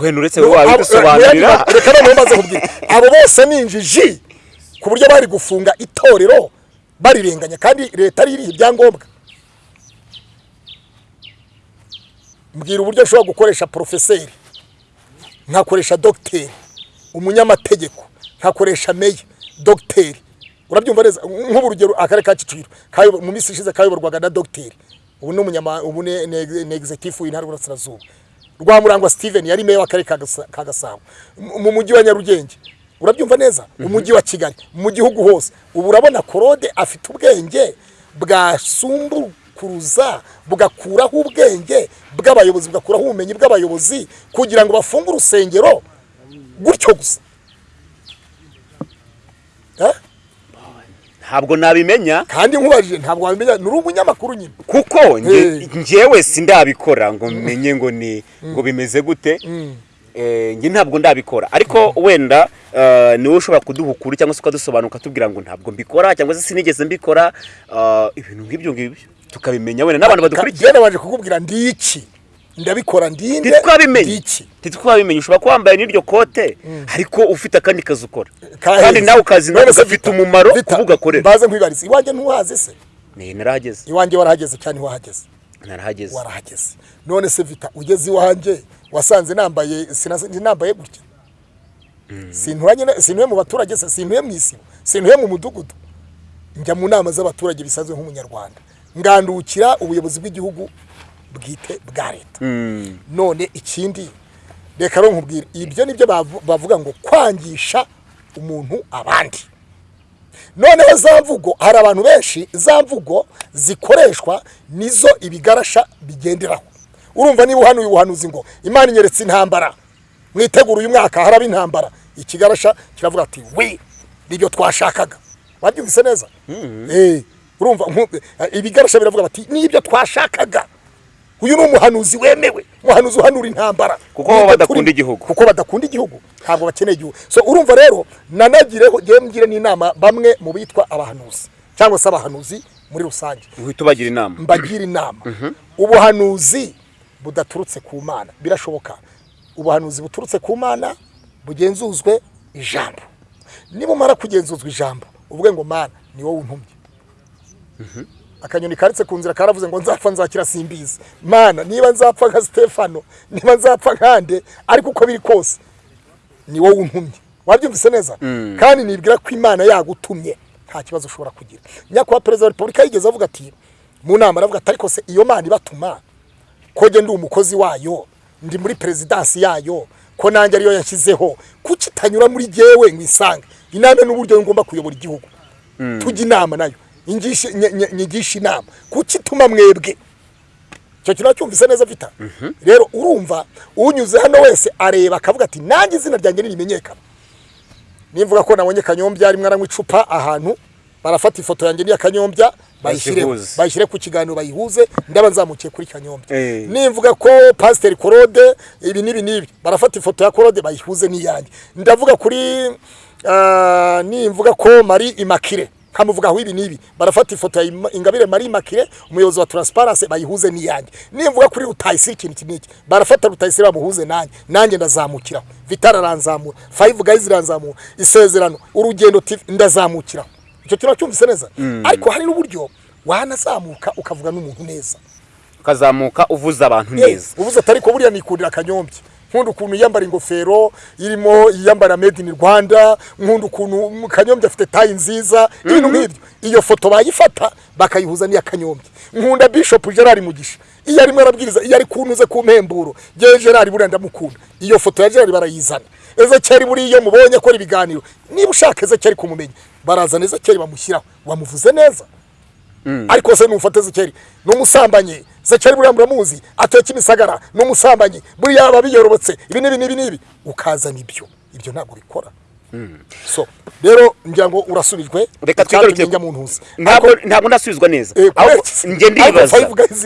Wenda uretse wowe wabidusobanurira reka noneho maze kubwira abo bose ni injiji ku buryo bari gufunga itorero barirenganya kandi leta ari iriha ibyangombwa? Mbwira uburyo nshobora gukoresha porofeseri nkakoresha dogiteri umunyamategeko. Nkakoresha meya dogiteri urabyumva neza? Nk'ubu urugero akarere ka kicukiro mu minsi ishize kayoborwaga na dogiteri ubu ni ubu ni executive w'intara y'uburasirazuba. Rwamurangwa steven yari meya w'akarere ka Gasa- ka gasabo. Mu mu mujyi wa nyarugenge. Urabyumva neza? Umujyi wa kigali. Mu gihugu hose. Ubu urabona korode afite ubwenge bwasumbukuruza bugakuraho ubwenge bw'abayobozi bugakuraho ubumenyi bw'abayobozi kugira ngo bafunge urusengero. Gutyo gusa. Ntabwo nabimenya. Kandi nkubajije ntabwo wabimenya ni umunyamakuru nyine. Kuko Eh. njyewe sindabikora ngo menye ngo ni ngo bimeze gute. Eh, njye ntabwo ndabikora. Ariko wenda eh, ni we ushobora kuduha ukuri cyangwa se ukadusobanura ukatubwira ngo ntabwo mbikora cyangwa se sinigeze mbikora ibintu nk'ibyo ngibyo. Tukabimenya wenda n'abantu badukurikiye. Nabanje kukubwira ndi iki? Ndabikora ndinde ntitwabimenye ndi iki? Ntitwabimenye ushobora kuba wambaye n'iryo kote ariko ufite akandi kazi ukora. Kandi nawe ukazi nawe Vita, umumaro Vita, kuvuga akorera mbaze nkwibarize iwanjye ntuhazi se? Ni narahageze. Iwanjye warahageze cyane ntiwahageze? Narahageze. Warahageze. None se vita ugeze iwanjye wasanze nambaye nambaye gutya? Sinturanye na- sintuye mu baturage se? Sintuye mu isibo? Sintuye mu mudugudu? Njya mu nama z'abaturage bisanzwe nk'umunyarwanda. Ngandukira ubuyobozi bw'igihugu bwite bwa leta. Mm. none ikindi reka rero nkubwire ibyo ni byo bavu- bavuga ngo kwangisha umuntu abandi. Noneho za mvugo hari abantu benshi za mvugo zikoreshwa nizo ibigarasha bigenderaho. Urumva niba uhanuye ubuhanuzi ngo imana inyeretse intambara. Mwitegura uyu mwaka haraba intambara. Ikigarasha kiravuga ati we ni byo twashakaga. Wabyumvise neza? Eh, urumva nku- ibigarasha biravuga bati ni byo twashakaga. Uyu ni umuhanuzi wemewe. Umuhanuzi uhanura intambara. Kuko badakunda igihugu. kuko badakunda igihugu. Ntabwo bakeneye igihugu. So urumva rero nanagireho ngewe mbwire n'inama bamwe mu bitwa abahanuzi cyangwa se abahanuzi muri rusange. Uhita ubagira inama. Mbagira inama. Ubuhanuzi budaturutse ku mana. Birashoboka. Ubuhanuzi buturutse ku mana bugenzuzwe ijambo. Nibumara kugenzuzwa ijambo uvuge ngo mana ni wowe untumye. Akanyoni karitse ku nzira karavuze ngo nzapfa nzakira simbizi. Mana niba nzapfa nka stefano niba nzapfa nkande ariko uko biri kose ni wowe untumye. Wabyumvise neza? Kandi nibwira ko imana yagutumye nta kibazo ushobora kugira. Nyakubahwa perezida wa repubulika yigeze avuga ati mu nama aravuga ati ariko se iyo mana ibatuma ko njye ndi umukozi wayo ndi muri perezidansi yayo ko nanjye ariyo yashyizeho kuki itanyura muri jyewe ngo isange? Inama n'uburyo ngomba kuyobora igihugu. Tujya inama na yo. Nyigisha inama. Kuki ituma mwebwe? Icyo kintu cyumvise neza vita. Rero urumva unyuze hano wese areba akavuga ati nanjye izina ryanjye nirimenyekana nimvuga ko nabonye kanyombya rimwe aranywa icupa ahantu barafata ifoto yanjye n'iya kanyombya bayishyire ku kiganiro bayihuze ndaba nzamukiye kuri kanyombya Eh. nimvuga ko pasiteri korode ibi n'ibi n'ibi barafata ifoto ya korode bayihuze n'iyanjye ndavuga kuri ah, nimvuga ko mari imakire nkamuvugaho ibi n'ibi. Barafata ifoto ya ingabire mari imakire umuyobozi wa transparency bayihuze n'iyanjye nimvuga kuri rutayisire ikintu iki n'iki barafata rutayisire bamuhuze nanjye. Nanjye ndazamukiraho vitara aranzamura five guys iranzamura isezerano urugendo tv ndazamukiraho icyo kintu cyumvise neza? Ariko hari n'uburyo wanazamuka ukavuga n'umuntu neza. Ukazamuka uvuza abantu neza. ubuze atari ko buriya nikundira akanyombya nkunda ukuntu yiyambara ingofero irimo yiyambara made in rwanda nkunda ukuntu kanyombya afite tayi nziza ibintu nk'ibyo. Iyo foto bayifata bakayihuza n'iya kanyombya nkunda bishop gerard mugisha. Iyo arimo arabwiriza iyo ari kuntuze ku mpemburo ngewe gerard buriya ndamukunda. Iyo foto ya gerard barayizana. Ezekeri buriya mubonye akora ibiganiro niba ushaka ezekeri kumumenya barazana ezekeri bamushyiraho wamuvuze neza. Ariko se numufate zekeri ni umusambanyi zekeri buriya muramuzi ateka imisagara ni umusambanyi buriya aba biyorobotse. Ibi n'ibi n'ibi n'ibi. Ukazana ibyo. Ibyo ntabwo bikora. So rero ngira ngo urasubijwe reka ntuzi. ntabwo ntabwo ndasubizwa neza. Eh, iki? njye ndibaza.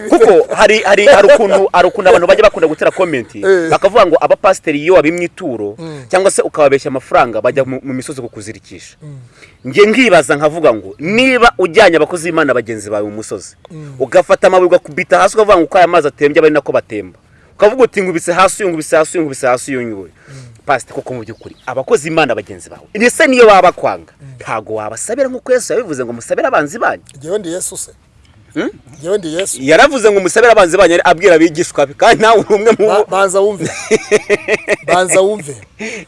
kuko hari hari hari ukuntu hari ukuntu abantu bajya bakunda gutera komenti Eh. bakavuga ngo abapasiteri iyo wabimwe ituro cyangwa se ukababeshya amafaranga bajya mu misozi kukuzirikisha. Njye nkibaza nkavuga ngo niba ujyanye abakozi b'imana bagenzi bawe mu musozi ugafata amabuye ugakubita hasi ukavuga ngo uko aya mazi atembye aba ari nako batemba ukavuga uti ngubise hasi uyu ngubise hasi uyu ngubise hasi uyu nguyu pasite koko mu by'ukuri abakozi b'imana bagenzi bawe. Ndetse niyo baba bakwanga ntabwo wabasabira nk'uko yesu yabivuze ngo musabire abanzi banyu. Ngewe ndi yesu se. Ngewe ndi yesu. Yaravuze ngo musabire abanzi banyu abwira abigishwa be. Kandi nawe uri umwe mu bo banza wumve. Banza wumve.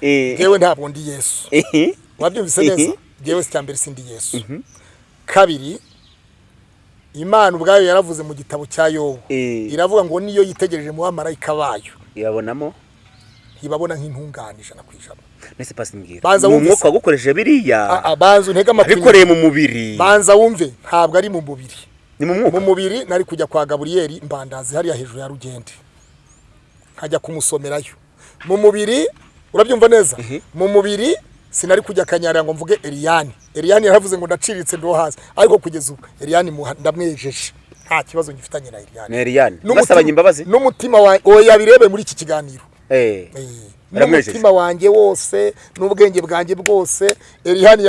Eh, ngewe ntabwo ndi yesu. Eh, wabyumvise neza? Mhm. ngewe si mbere sindi yesu. Kabiri imana ubwayo yaravuze mu gitabo cya yobu. Eh. iravuga ngo niyo yitegereje mu bamarayika bayo. Irabonamo? Ntibabona nk'intungane ijana ku ijana. Mbese Banza wumve umwuka wagukoresheje biriya banza untege amatwi. abikoreye mu mubiri. Banza wumve. Ntabwo ari mu mubiri. Ni mu mwuka. Mu mubiri nari kujya kwa gaburiyeri mbandazi hariya hejuru ya rugende. Nkajya kumusomerayo. Mu mubiri urabyumva neza? Mu mubiri sinari kujya kanyarira ngo mvuge eriyani eriyani yaravuze ngo ndaciriritse ndo hasi. Ariko kugeza ubu eriyani ndamwejeje. Nta kibazo ngifitanye na eriyani N'umutima- wawe oya birebe muri iki kiganiro. N'umutima wanjye wose n'ubwenge bwanjye bwose erihani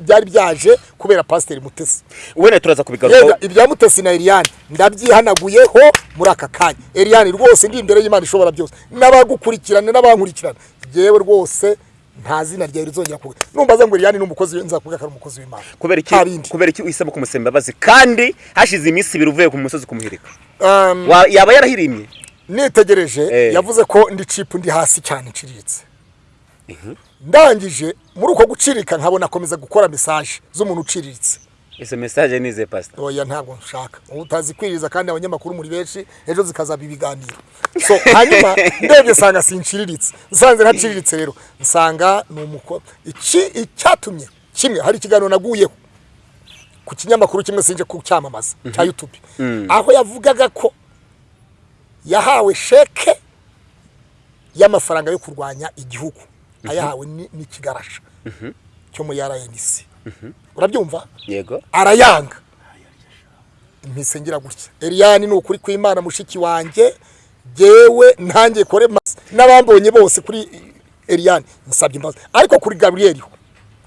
byari byaje kubera pasiteri mutesi. Wenda turaza kubigarukaho ibya mutesi na erihani ndabyihanaguyeho muri aka kanya. Erihani rwose ndi imbere y'imana ishobora byose. N'abagukurikirana n'abankurikirana yewe rwose nta zina ryawe rizongera kuvuga numbaza ngo erihani ni umukozi nzakuvuga ko ari umukozi w'imana. Kubera iki kubera iki uhisemo kumusaba imbabazi kandi hashize iminsi ibiri uvuye ku musozi kumuhirika Um, yaba yarahirimye? Nitegereje Eh. yavuze ko ndi cipu ndi hasi cyane nciriritse ndangije muri uko gucirika nkabona akomeza gukora mesaje z'umuntu uciriritse izo mesaje ni ize pasita oya ntabwo nshaka. Utazi kwiriza kandi abanyamakuru muri benshi ejo zikazaba ibiganiro. So hanyuma ndebye nsanga sinciriritse. Nsanze ntaciriritse rero. Nsanga ni umuko iki icyatumye kimwe hari ikiganiro naguyeho ku kinyamakuru kimwe sinje kucyamamaza cya YouTube. Aho yavugaga ko yahawe sheke y'amafaranga yo kurwanya igihugu. Ayahawe ni- n'ikigarasha cyo muri RNC urabyumva? Yego. Arayanga. Mpise ngira gutya. Eliane ni ukuri kw'Imana mushiki wanjye jewe ntangiye kore mas n'abambonye bose kuri Eliane. Nsabye imbabazi. Ariko kuri Gabriel ho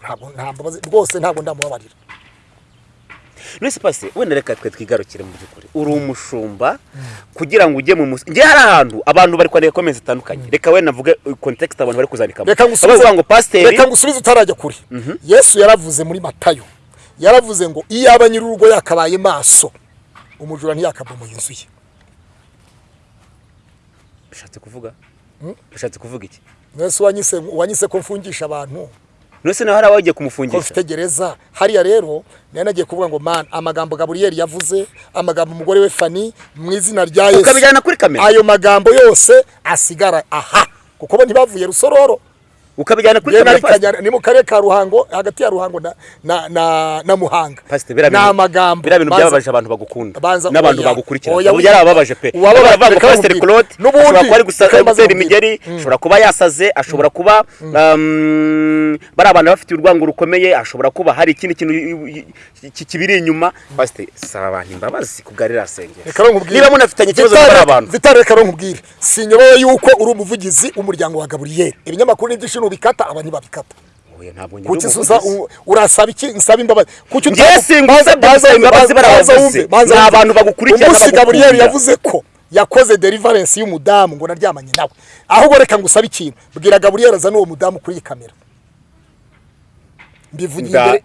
ntabwo nta mbabazi. Rwose ntabwo ndamubabarira. None pasi wenda reka twe twigarukire mu by'ukuri. Uri umushumba kugira ngo ujye mu musozi ngiye hari ahantu abantu bari kwandika komenti zitandukanye. Reka wenda mvuge kontekisite abantu bari kuzandikamo. Reka ngusubize utarajya kure. Yesu yaravuze muri Matayo. Yaravuze ngo iyaba nyir'urugo yakabaye maso umujura ntiyakabomoye inzu ye. Bishatse kuvuga? Bishatse kuvuga iki? Wanyise wanyise ko mfungisha abantu. None se nawe hari abagiye kumufungisha mfite gereza hariya rero nari nagiye kuvuga ngo man amagambo gaburiyeri yavuze amagambo umugore we fani mu izina rya yesu. Ukabijyana kuri kamera. Ayo magambo yose asigara aha. Kuko bo ntibavuye rusororo. Ukabijyana kuri kamera Kanyana- ni mu karere ka ruhango hagati ya ruhango na, na, na, na muhanga. Ni bintu amagambo. biriya bintu byababaje abantu bagukunda. n'abantu bagukurikira ubu yarababaje pe. baravuga ngo pasiteri claude ashobora kuba ari nkubwire. imigeri ashobora kuba yasaze ashobora kuba um, bari abantu bafite urwango rukomeye ashobora kuba hari ikindi kintu kibiri inyuma. Pasiteri saba abantu imbabazi ku bwa ririya sengero Reka rero nkubwire. niba munafitanye ikibazo n'abari abantu. Vitali reka rero nkubwire. Sinyobewe yuko uri umuvugizi w'umuryango wa gaburiyeri. Ibinyamakuru n'ibyinshi nubikata aba ntibabikata njye kuki urasaba iki? Nsaba imbabazi. Kuki wumve, imbabazi barabavuze. Ni abantu bagukurikirana bagukunda. gaburiyeri yavuze ko yakoze deliverance y'umudamu ngo naryamanye nawe. Ahubwo reka ngusabe ikintu. Bwira gaburiyeri azane uwo mudamu kuri iyi kamera.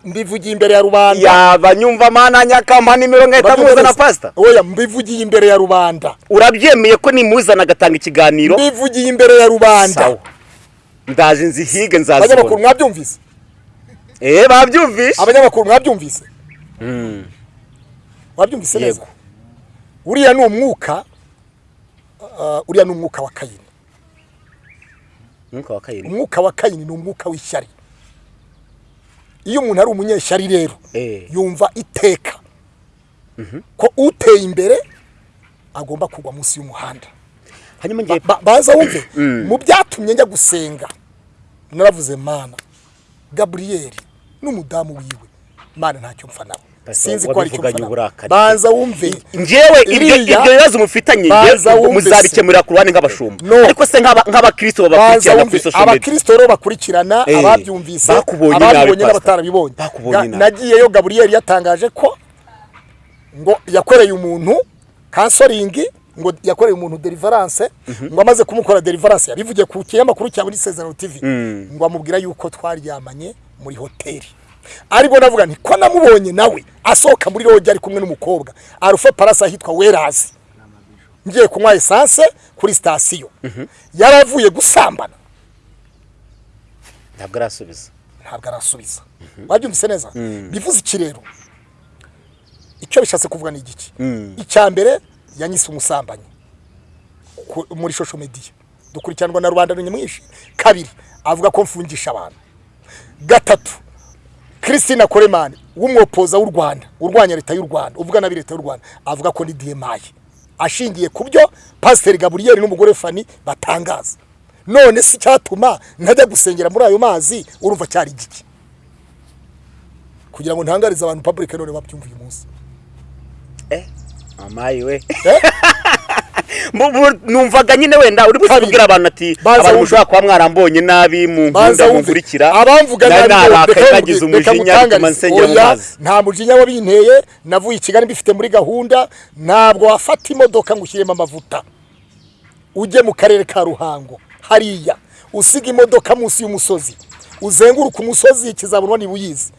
Mbivugiye imbere- ya rubanda. Yaba nyumva mana nyakamba nimero nkahita muzana neza? pasita oya mbivugiye imbere ya rubanda. Urabyemeye ko nimuzana agatanga ikiganiro? Mbivugiye imbere ya rubanda. Ndaje nzihige abanyamakuru nzazibona mwabyumvise? Eh babyumvishe abanyamakuru mwabyumvise? Wabyumvise neza? Yego. uriya ni umwuka uh, uriya ni umwuka wa kayini. Umwuka wa kayini. Umwuka wa kayini ni umwuka w'ishyari. Iyo umuntu ari umunyeshyari rero Eh. yumva iteka ko uteye imbere agomba kugwa munsi y'umuhanda. Hanyuma ngiye Ba- baza wumve? Mu byatumye njya gusenga naravuze mana gaburiyeri n'umudamu wiwe. Mana ntacyo mpfa nawe. Sinzi ko ari uburakari. banza wumve njyewe ibyo bibazo mufitanye muzabikemurira ku ruhande nk'abashumba. Ariko se nk'aba- nk'abakristo babakurikirana kuri social media abakristo rero bakurikirana Eh, ababyumvise ababibonye n'abatarabibonye. Nagiyeyo gaburiyeri yatangaje ko ngo yakoreye umuntu kansoringi ngo yakoreye umuntu deliverance ngo amaze kumukora deliverance yabivugiye ku kinyamakuru cya muri Sezerano TV ngo amubwira yuko twaryamanye muri hoteli. Aribwo navuga nti ko namubonye nawe asohoka muri roge ari kumwe n'umukobwa. Arufe parasi ahitwa werazi ngiye kunywa esanse kuri sitasiyo yaravuye gusambana. Ntabwo arasubiza. Ntabwo arasubiza. Wabyumvise neza? Bivuze iki rero? Icyo bishatse kuvuga ni igiki icya mbere yanyise umusambanyi. Muri social media. Dukurikiranwa na rubanda nyamwinshi. Kabiri avuga ko mfungisha abantu. Gatatu christine koremani w'umwopoza w'u rwanda urwanya leta y'u rwanda uvuga nabi leta y'u rwanda avuga ko ni diyemayi ashingiye ku byo pasiteri gaburiyeri n'umugore fani batangaza. None si icyatuma ntajya gusengera muri ayo mazi urumva cyari igiki? Kugira ngo ntangarize abantu public none babyumva uyu munsi. Eh? Amayi we. Eh? Numvaga nyine wenda uri kubwira abantu ati abantu mushobora kuba mwarambonye nabi mu nkunda munkurikira abamvuga nabi nagize umujinya bituma nsengera nta mujinya wabinteye navuye i kigali mbifite muri gahunda ntabwo wafata imodoka ngo ushyiremo amavuta. Ujye mu karere ka ruhango hariya. Usiga imodoka munsi y'umusozi. Uzenguruka umusozi kizabonwa niba uyizi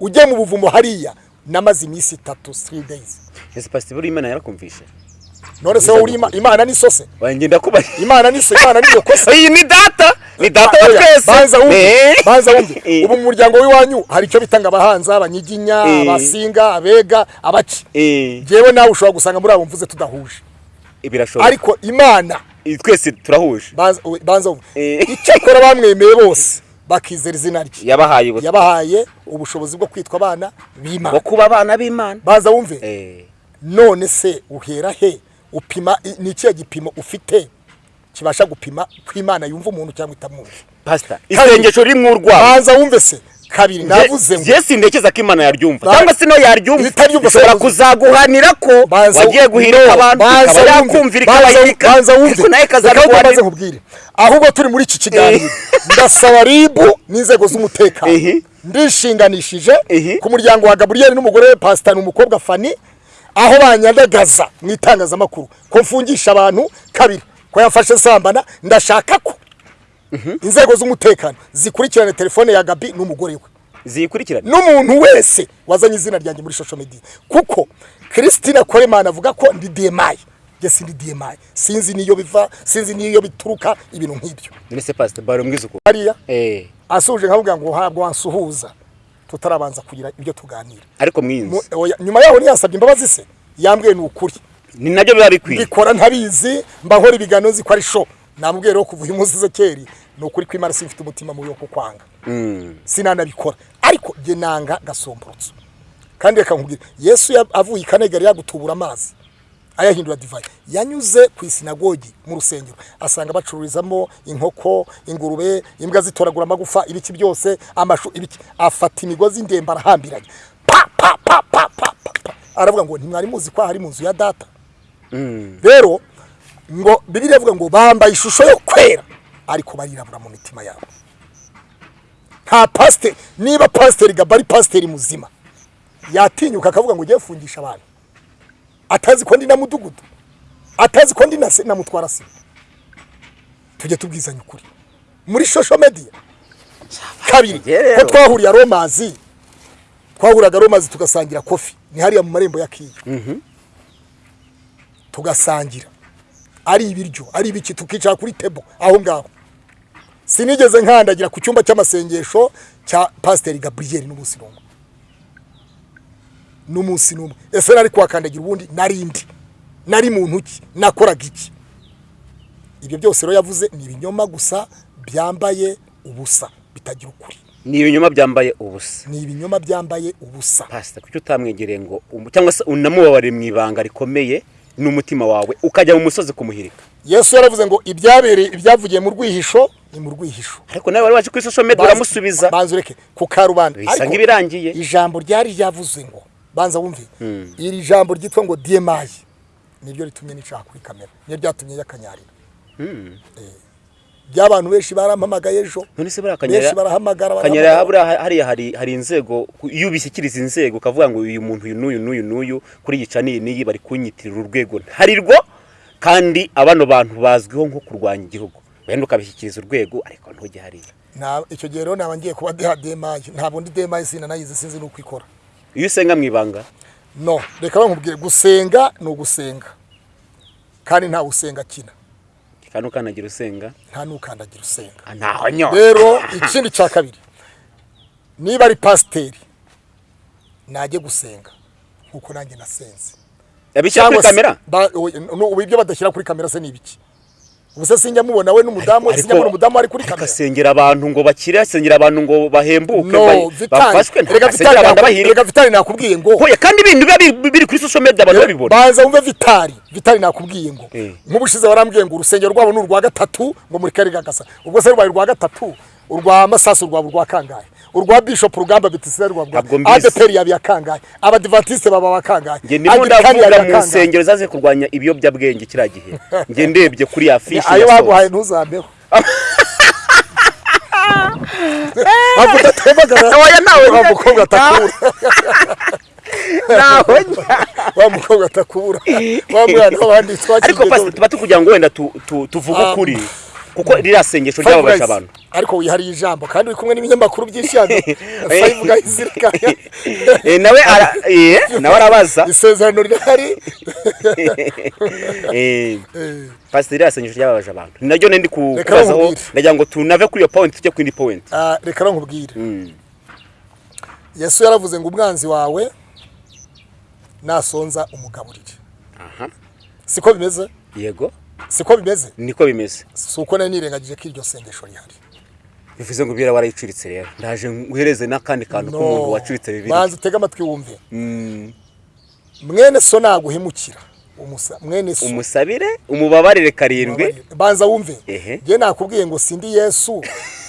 ujye mu buvumo hariya. Namaze iminsi itatu three days. Ese pasiteri buriya imana yarakumvishe. None se wowe imana ni sose? Wangenda kuba imana ni so imana ni iyo kosa iyi ni data. Ni data wa twese. banza wumve Eh. banza wumve. Eh. ubu mu muryango w'iwanyu hari icyo bitanga abahanza abanyiginya Eh. abasinga abega abaci. Jewe nawe ushobora gusanga muri abo mvuze tudahuje. Birashoboka. Ariko imana. Twese turahuje. Banza wumve. Eh. icyakora bamwemeye bose bakizera izina rye. Yabahaye ubushobozi bwo kwitwa abana b'imana. Bwo kuba abana b'imana. Banza wumve? None se uhera he? Upima ni ikihe gipimo ufite kibasha gupima ko imana yumva umuntu cyangwa itamwumva pasita isengesho riri mu rwabo banza wumve se. Kabiri navuze ngo je sindekeza ko imana yaryumva. Cyangwa se no yaryumva ishobora kuzaguhanira ko wagiye guhirika no, abantu ikaba banza wumve. Ariko nawe Reka ahubwo turi muri iki kiganiro. Ndasaba ribu n'inzego z'umutekano. Ehe. ndishinganishije Ehe. ku muryango wa gaburiyeri n'umugore we pasita ni umukobwa fani aho banyandagaza mu itangazamakuru. Ko mfungisha abantu kabiri. Ko yafashe sambana ndashaka ko. Inzego z'umutekano zikurikirane telefone ya gabi n'umugore we. Ziyikurikirane n'umuntu wese wazanye izina ryanjye muri social media. Kuko christine koremana avuga ko ndi demayi njye sindi demayi sinzi niyo biva sinzi niyo bituruka ibintu nk'ibyo. None se pasita bari hariya? Eh. Asuje nkavuga ngo ntabwo wansuhuza. Tutarabanza kugira ibyo tuganira. Ariko oya, nyuma yaho ntiyasabye imbabazi se yambwiye ni ukuri ni na byo biba bikwiye. Mbikora ntabizi mba nkora ibiganiro nzi ko ari sho namubwiye rero kuva uyu munsi zekeri ni ukuri ko imana simfite umutima mubi wo kukwanga. Mm. sinanabikora. Ariko nanga gasomborotso kandi reka nkubwire yesu avuye i kanegari yagutubura amazi. Ayahindura divayi yanyuze ku isinagogi mu rusengero. Asanga bacururizamo inkoko ingurube imbwa zitoragura amagufa ibiki byose amashu ibiki. Afata imigozi ndembe arahambiranye. Pa pa pa pa pa pa aravuga ngo ntimwari muzi ko aha ari mu nzu ya data? Mm. rero ngo bibiliya ivuga ngo bambaye ishusho yo kwera. Ariko barirabura mu mitima yabo. Nta pasiteri niba pasiteri gaba ari pasiteri muzima. Yatinyuka akavuga ngo ugiye gufungisha abantu atazi ko ndi na mudugudu. Atazi ko ndi na mutwara se. Tujye tubwizanya ukuri. Muri social media. Kabiri ko twahuriye aromazi twahuraga aromazi tugasangira kofi ni hariya mu marembo ya kiyo tugasangira. Ari ibiryo ari ibiki tukicara kuri tebo aho ngaho. Sinigeze nkandagira ku cyumba cy'amasengesho cya pasiteri gaburiyeri n'umwe n'umunsi n'umwe. Ese nari kuhakandagira ubundi? Narindi nari muntu ki? Nakoraga iki? Ibyo byose rero yavuze ni ibinyoma gusa byambaye ubusa bitagira ukuri. Ni ibinyoma byambaye ubusa. Ni ibinyoma byambaye ubusa. Pasita kuki utamwegereye ngo um- cyangwa se unamubabare mu ibanga rikomeye n'umutima wawe ukajya mu musozi kumuhirika? Yesu yaravuze ngo ibyabereye ibyavugiye mu rwihisho ni mu rwihisho. Ariko nawe wari waje kuri social media uramusubiza banza ureke ku karubanda. Bisa nk'ibirangiye. ijambo ryari ryavuze ngo banza wumve. Iri jambo ryitwa ngo diyemayi niryo ritumye nicara kuri kamera. Niryo ryatumye yakanyarira by'abantu benshi barampamagaye ejo. Benshi barahamagara buriya hariya hari hari inzego. Iyo ubishyikiriza inzego ukavuga ngo uyu muntu uyu n'uyu n'uyu n'uyu kuri iyi cani iyi n'iyi bari kunyitirira urwego. Ntarirwo kandi abano bantu bazwiho nko kurwanya igihugu. Wenda ukabishyikiriza urwego ariko ntujye hariya. Icyo gihe rero naba ngiye kuba deha demayi ntabwo ndi demayi sinanayizi sinzi n'uko ikora. Iyo usenga mu ibanga? No reka bankubwire gusenga ni ugusenga. Kandi ntawe usenga akina. Kandi ukanagira usenga. Nta n'ukandagira usenga. Ah, rero ikindi cya kabiri niba ari pasiteri najye gusenga nk'uko nanjye nasenze. Kuri se- ibyo badashyira kuri kamera se ni ibiki? Ubuse sinjya mubona we n'umudamu sinjya mubona umudamu ari kuri kamera. agasengera abantu ngo bakire asengera abantu ngo bahembuke bafashwe reka ntasengera abantu bahirika reka vitali nakubwiye ngo Hoya kandi ibintu biba biri- kuri social media abantu babibona. banza wumve vitali vitali nakubwiye ngo Eh. nk'ubushize warambwiye ngo urusengero rwabo ni urwa gatatu ngo muri kari gagasa ubwo se rubaye urwa gatatu? Urwa masasu rwaba urwa kangahe? Urwa bishop rugamba urwa mbizi. adeperi yaba iya kangahe abadivatiste baba wa kangahe njye ndimo ndavuga mu nsengero zaze kurwanya ibiyobyabwenge kiriya gihe. Njye ndebye kuri ya fishi ayo baguhaye ntuzambeho ntabwo udatembagara wa mukobwa atakura. Wa mukobwa atakura. Wa mwana w'abandi ariko pasi tuba tukugira ngo wenda tu- tu- tuvuge Ah. ukuri. Kuko ririya sengesho ryababaje abantu. Ariko wihariye ijambo kandi uri kumwe n'ibinyamakuru byinshi hano. Five Guys rekanya Eh, nawe ara- eh, nawe arabaza. Isezerano rihari. Eh, Eh, pasiteri ririya sengesho ryababaje abantu. Ni naryo ndi kubazaho ndagira ngo tunave kuri iyo point tujye ku yindi point. Ah, reka nkubwire. Mm. yesu yaravuze ngo umwanzi wawe nasonza umugaburire aha. Siko bimeze? Yego. Siko bimeze? Niko bimeze. Si uko nari nirengagije ko iryo sengesho rihari. Bivuze ngo ubwira warayicuritse rero. Ndaje nguhereze n'akandi kantu k'umuntu wacuritse bibiri banza utege amatwi wumve. Mm, mwene so naguhemukira. Mwene so. Umusabire? Umubabarire karindwi? Banza wumve. Njye nakubwiye ngo sindi yesu.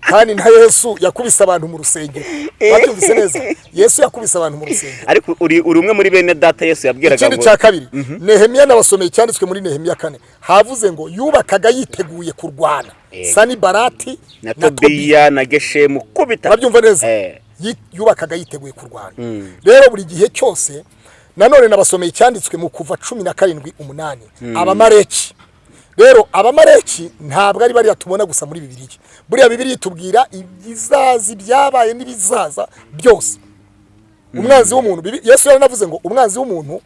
kandi na yesu yakubise abantu mu rusengero babyumvise neza? Yesu yakubise abantu mu rusengero ariko uri uri umwe muri bene data yesu yabwiraga ikindi ngo cya kabiri nehemiya nabasomeye cyanditswe muri nehemiya kane havuze ngo yubakaga yiteguye kurwana. Yego. sani barati na tobiya na geshemu kubita. Urabyumva neza? Eh. Yubakaga yiteguye kurwana. Rero buri gihe cyose nanone nabasomeye icyanditswe mu kuva cumi na karindwi umunani abamareki rero abamareki ntabwo ari bariya tubona gusa muri bibiliya. Buriya bibiliya itubwira ibizazi byabaye n'ibizaza byose. Umwanzi w'umuntu yesu yaranavuze ngo umwanzi w'umuntu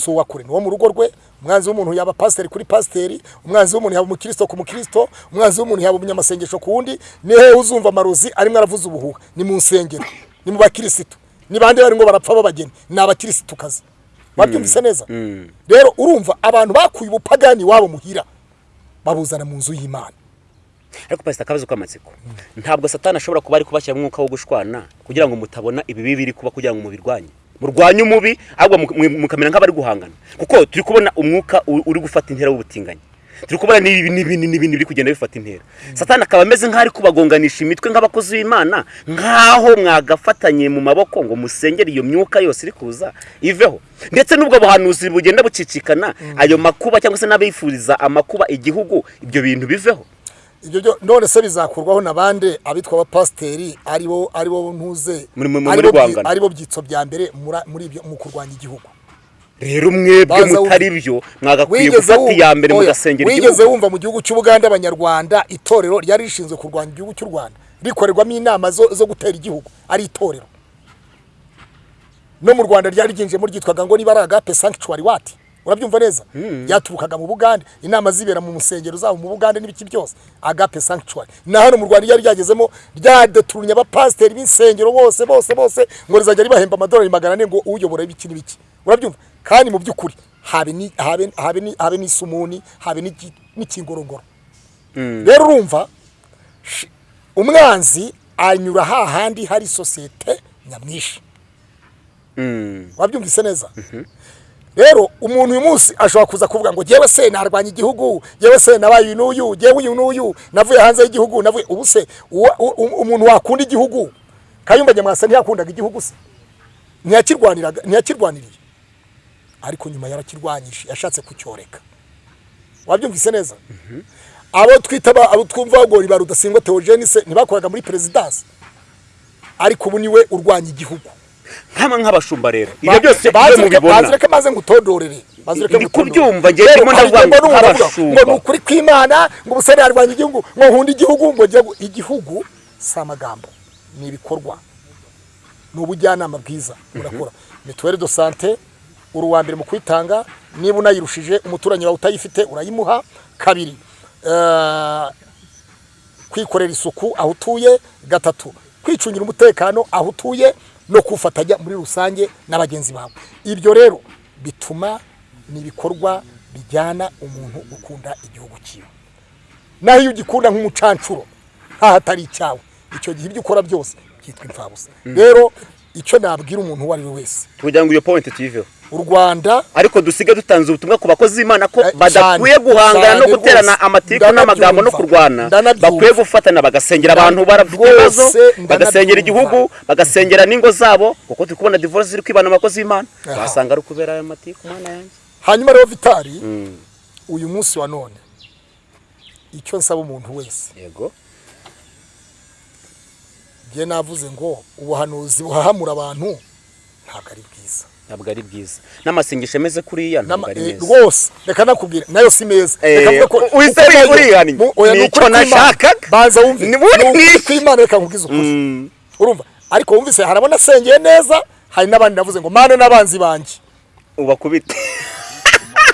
si uwa kure ni wo mu rugo rwe. Umwanzi w'umuntu yaba pasiteri kuri pasiteri umwanzi w'umuntu yaba umukristo ku mukristo umwanzi w'umuntu yaba umunyamasengesho ku wundi. Ni hehe uzumva amarozi arimo aravuza ubuhuha? Ni mu nsengero ni mu bakirisitu. Ni bande barimo barapfa b'abageni? Ni abakirisitu kazi wabyumvise neza? Rero urumva abantu bakuye ubupagani iwabo muhira babuzana mu nzu y'imana. Ariko pasita akabazo k'amatsiko ntabwo satani ashobora kuba ari kubashyira umwuka wo gushwana kugira ngo mutabona ibibi biri kuba kugira ngo mubirwanye. Murwanye umubi ahubwo mu- mu- mukamera nk'abari guhangana. Kuko turi kubona umwuka uri gufata intera w'ubutinganyi. Turi kubona n'ibi n'ibindi n'ibindi biri kugenda bifata intera. Satani akaba ameze nk'aho ari kubagonganisha imitwe nk'abakozi b'imana nk'aho mwagafatanye mu maboko ngo musengere iyo myuka yose iri kuza iveho. Ndetse n'ubwo buhanuzi bugenda bucicikana ayo makuba cyangwa se n'abifuriza amakuba igihugu ibyo bintu biveho. Ibyo byo none se bizakurwaho na bande abitwa abapasiteri ari bo ari bo ntuze ari bo byitso bya mbere muri ibyo mu kurwanya igihugu. Rero mwebwe mutari byo mwagakwiye wigeze gufata iya mbere mugasengera wigeze igihugu wumva mu gihugu cy'ubuganda abanyarwanda itorero ryari rishinzwe kurwanya igihugu cy'u rwanda. Rikorerwamo inama zo, zo gutera igihugu. Ari itorero. No mu rwanda ryari ryinjiyemo ryitwaga ngo niba ari agape sanctuary wati urabyumva neza? Ryaturukaga mu bugande. Inama zibera mu nsengero zabo mu bugande n'ibiki byose. Agape sanctuary. Na hano mu rwanda ryari ryagezemo ryadeturunye abapasiteri b'insengero bose bose bose ngo rizajya ribahemba amadolari magana ane ngo uyobora ibiki n'ibiki urabyumva? Kandi mu by'ukuri habe ni habe habe ni habe n'isumuni habe n'iki- n'ikingorongoro rero urumva umwanzi anyura hahandi hari sosiyete nyamwinshi. Wabyumvise neza? Rero umuntu uyu munsi ashobora kuza kuvuga ngo jyewe se narwanya igihugu jyewe se nabaye uyu n'uyu jyewe uyu n'uyu navuye hanze y'igihugu navuye ubu se umuntu wakunda igihugu? Kayumba nyamwasa ntiyakundaga igihugu se? Ntiyakirwaniraga ntiyakirwaniriye? Ariko nyuma yarakirwanyije yashatse kucyoreka. Wabyumvise neza? Abo twita abo twumva ngo riba rudasingwa Theogene se ntibakoraga muri perezidansi ariko ubu ni we urwanya igihugu. Nk'ama nk'abashumba rero ibyo byose iyo bazireke mubibona. maze ngutondorere bazireke Ndi kubyumva, Rero ndimo ndavuga ngo nk'abashumba. ngo ni ukuri kw'imana ngo ubusore yarwanya igihugu ngo nkunda igihugu ngo njye gu- igihugu si amagambo ni ibikorwa. Ni ubujyanama bwiza urakora. Mituweli do sante uri uwa mbere mu kuyitanga niba unayirushije umuturanyi wawe utayifite urayimuha. Kabiri eh, kwikorera isuku aho utuye. Gatatu kwicungira umutekano aho utuye. No kuwufatanya muri rusange na bagenzi bawe. Ibyo rero bituma ni ibikorwa bijyana umuntu ukunda igihugu cyiwe naho iyo ugikunda nk'umucancuro nkaho atari icyawe. Icyo gihe ibyo ukora byose byitwa imfabusa. Rero icyo nabwira umuntu uwo ari we wese. Kugira ngo iyo point tuyiveho u rwanda. Ariko dusige dutanze ubutumwa ku bakozi b'imana ko Eh, badakwiye guhangana no guterana amatiku n'amagambo no kurwana. Bakwiye gufatana bagasengera abantu barafite ibibazo bagasengera igihugu bagasengera n'ingo zabo kuko turi kubona divorce ziri kwibana mu bakozi b'imana. Wasanga ari ukubera ayo matiku mwana yanjye hanyuma rero vitari Mm, uyu munsi wa none icyo nsaba umuntu wese. Yego. Njye navuze ngo ubuhanuzi buhahamura abantu ntabwo ari bwiza. Ntabwo ari bwiza n'amasengesho ameze kuriya ntabwo ari eh, meza. rwose. Reka nakubwira na yo si meza. Eh, mu- oya, ni Nicyo nashakaga. banza wumve. Ni muri Ni ukuri mwiza. kw'Imana reka nkubwize ukuri Mm, urumva. Ariko wumvise hari abona asengeye neza hari n'abandi navuze ngo mana n'abanzi banjye ubakubite.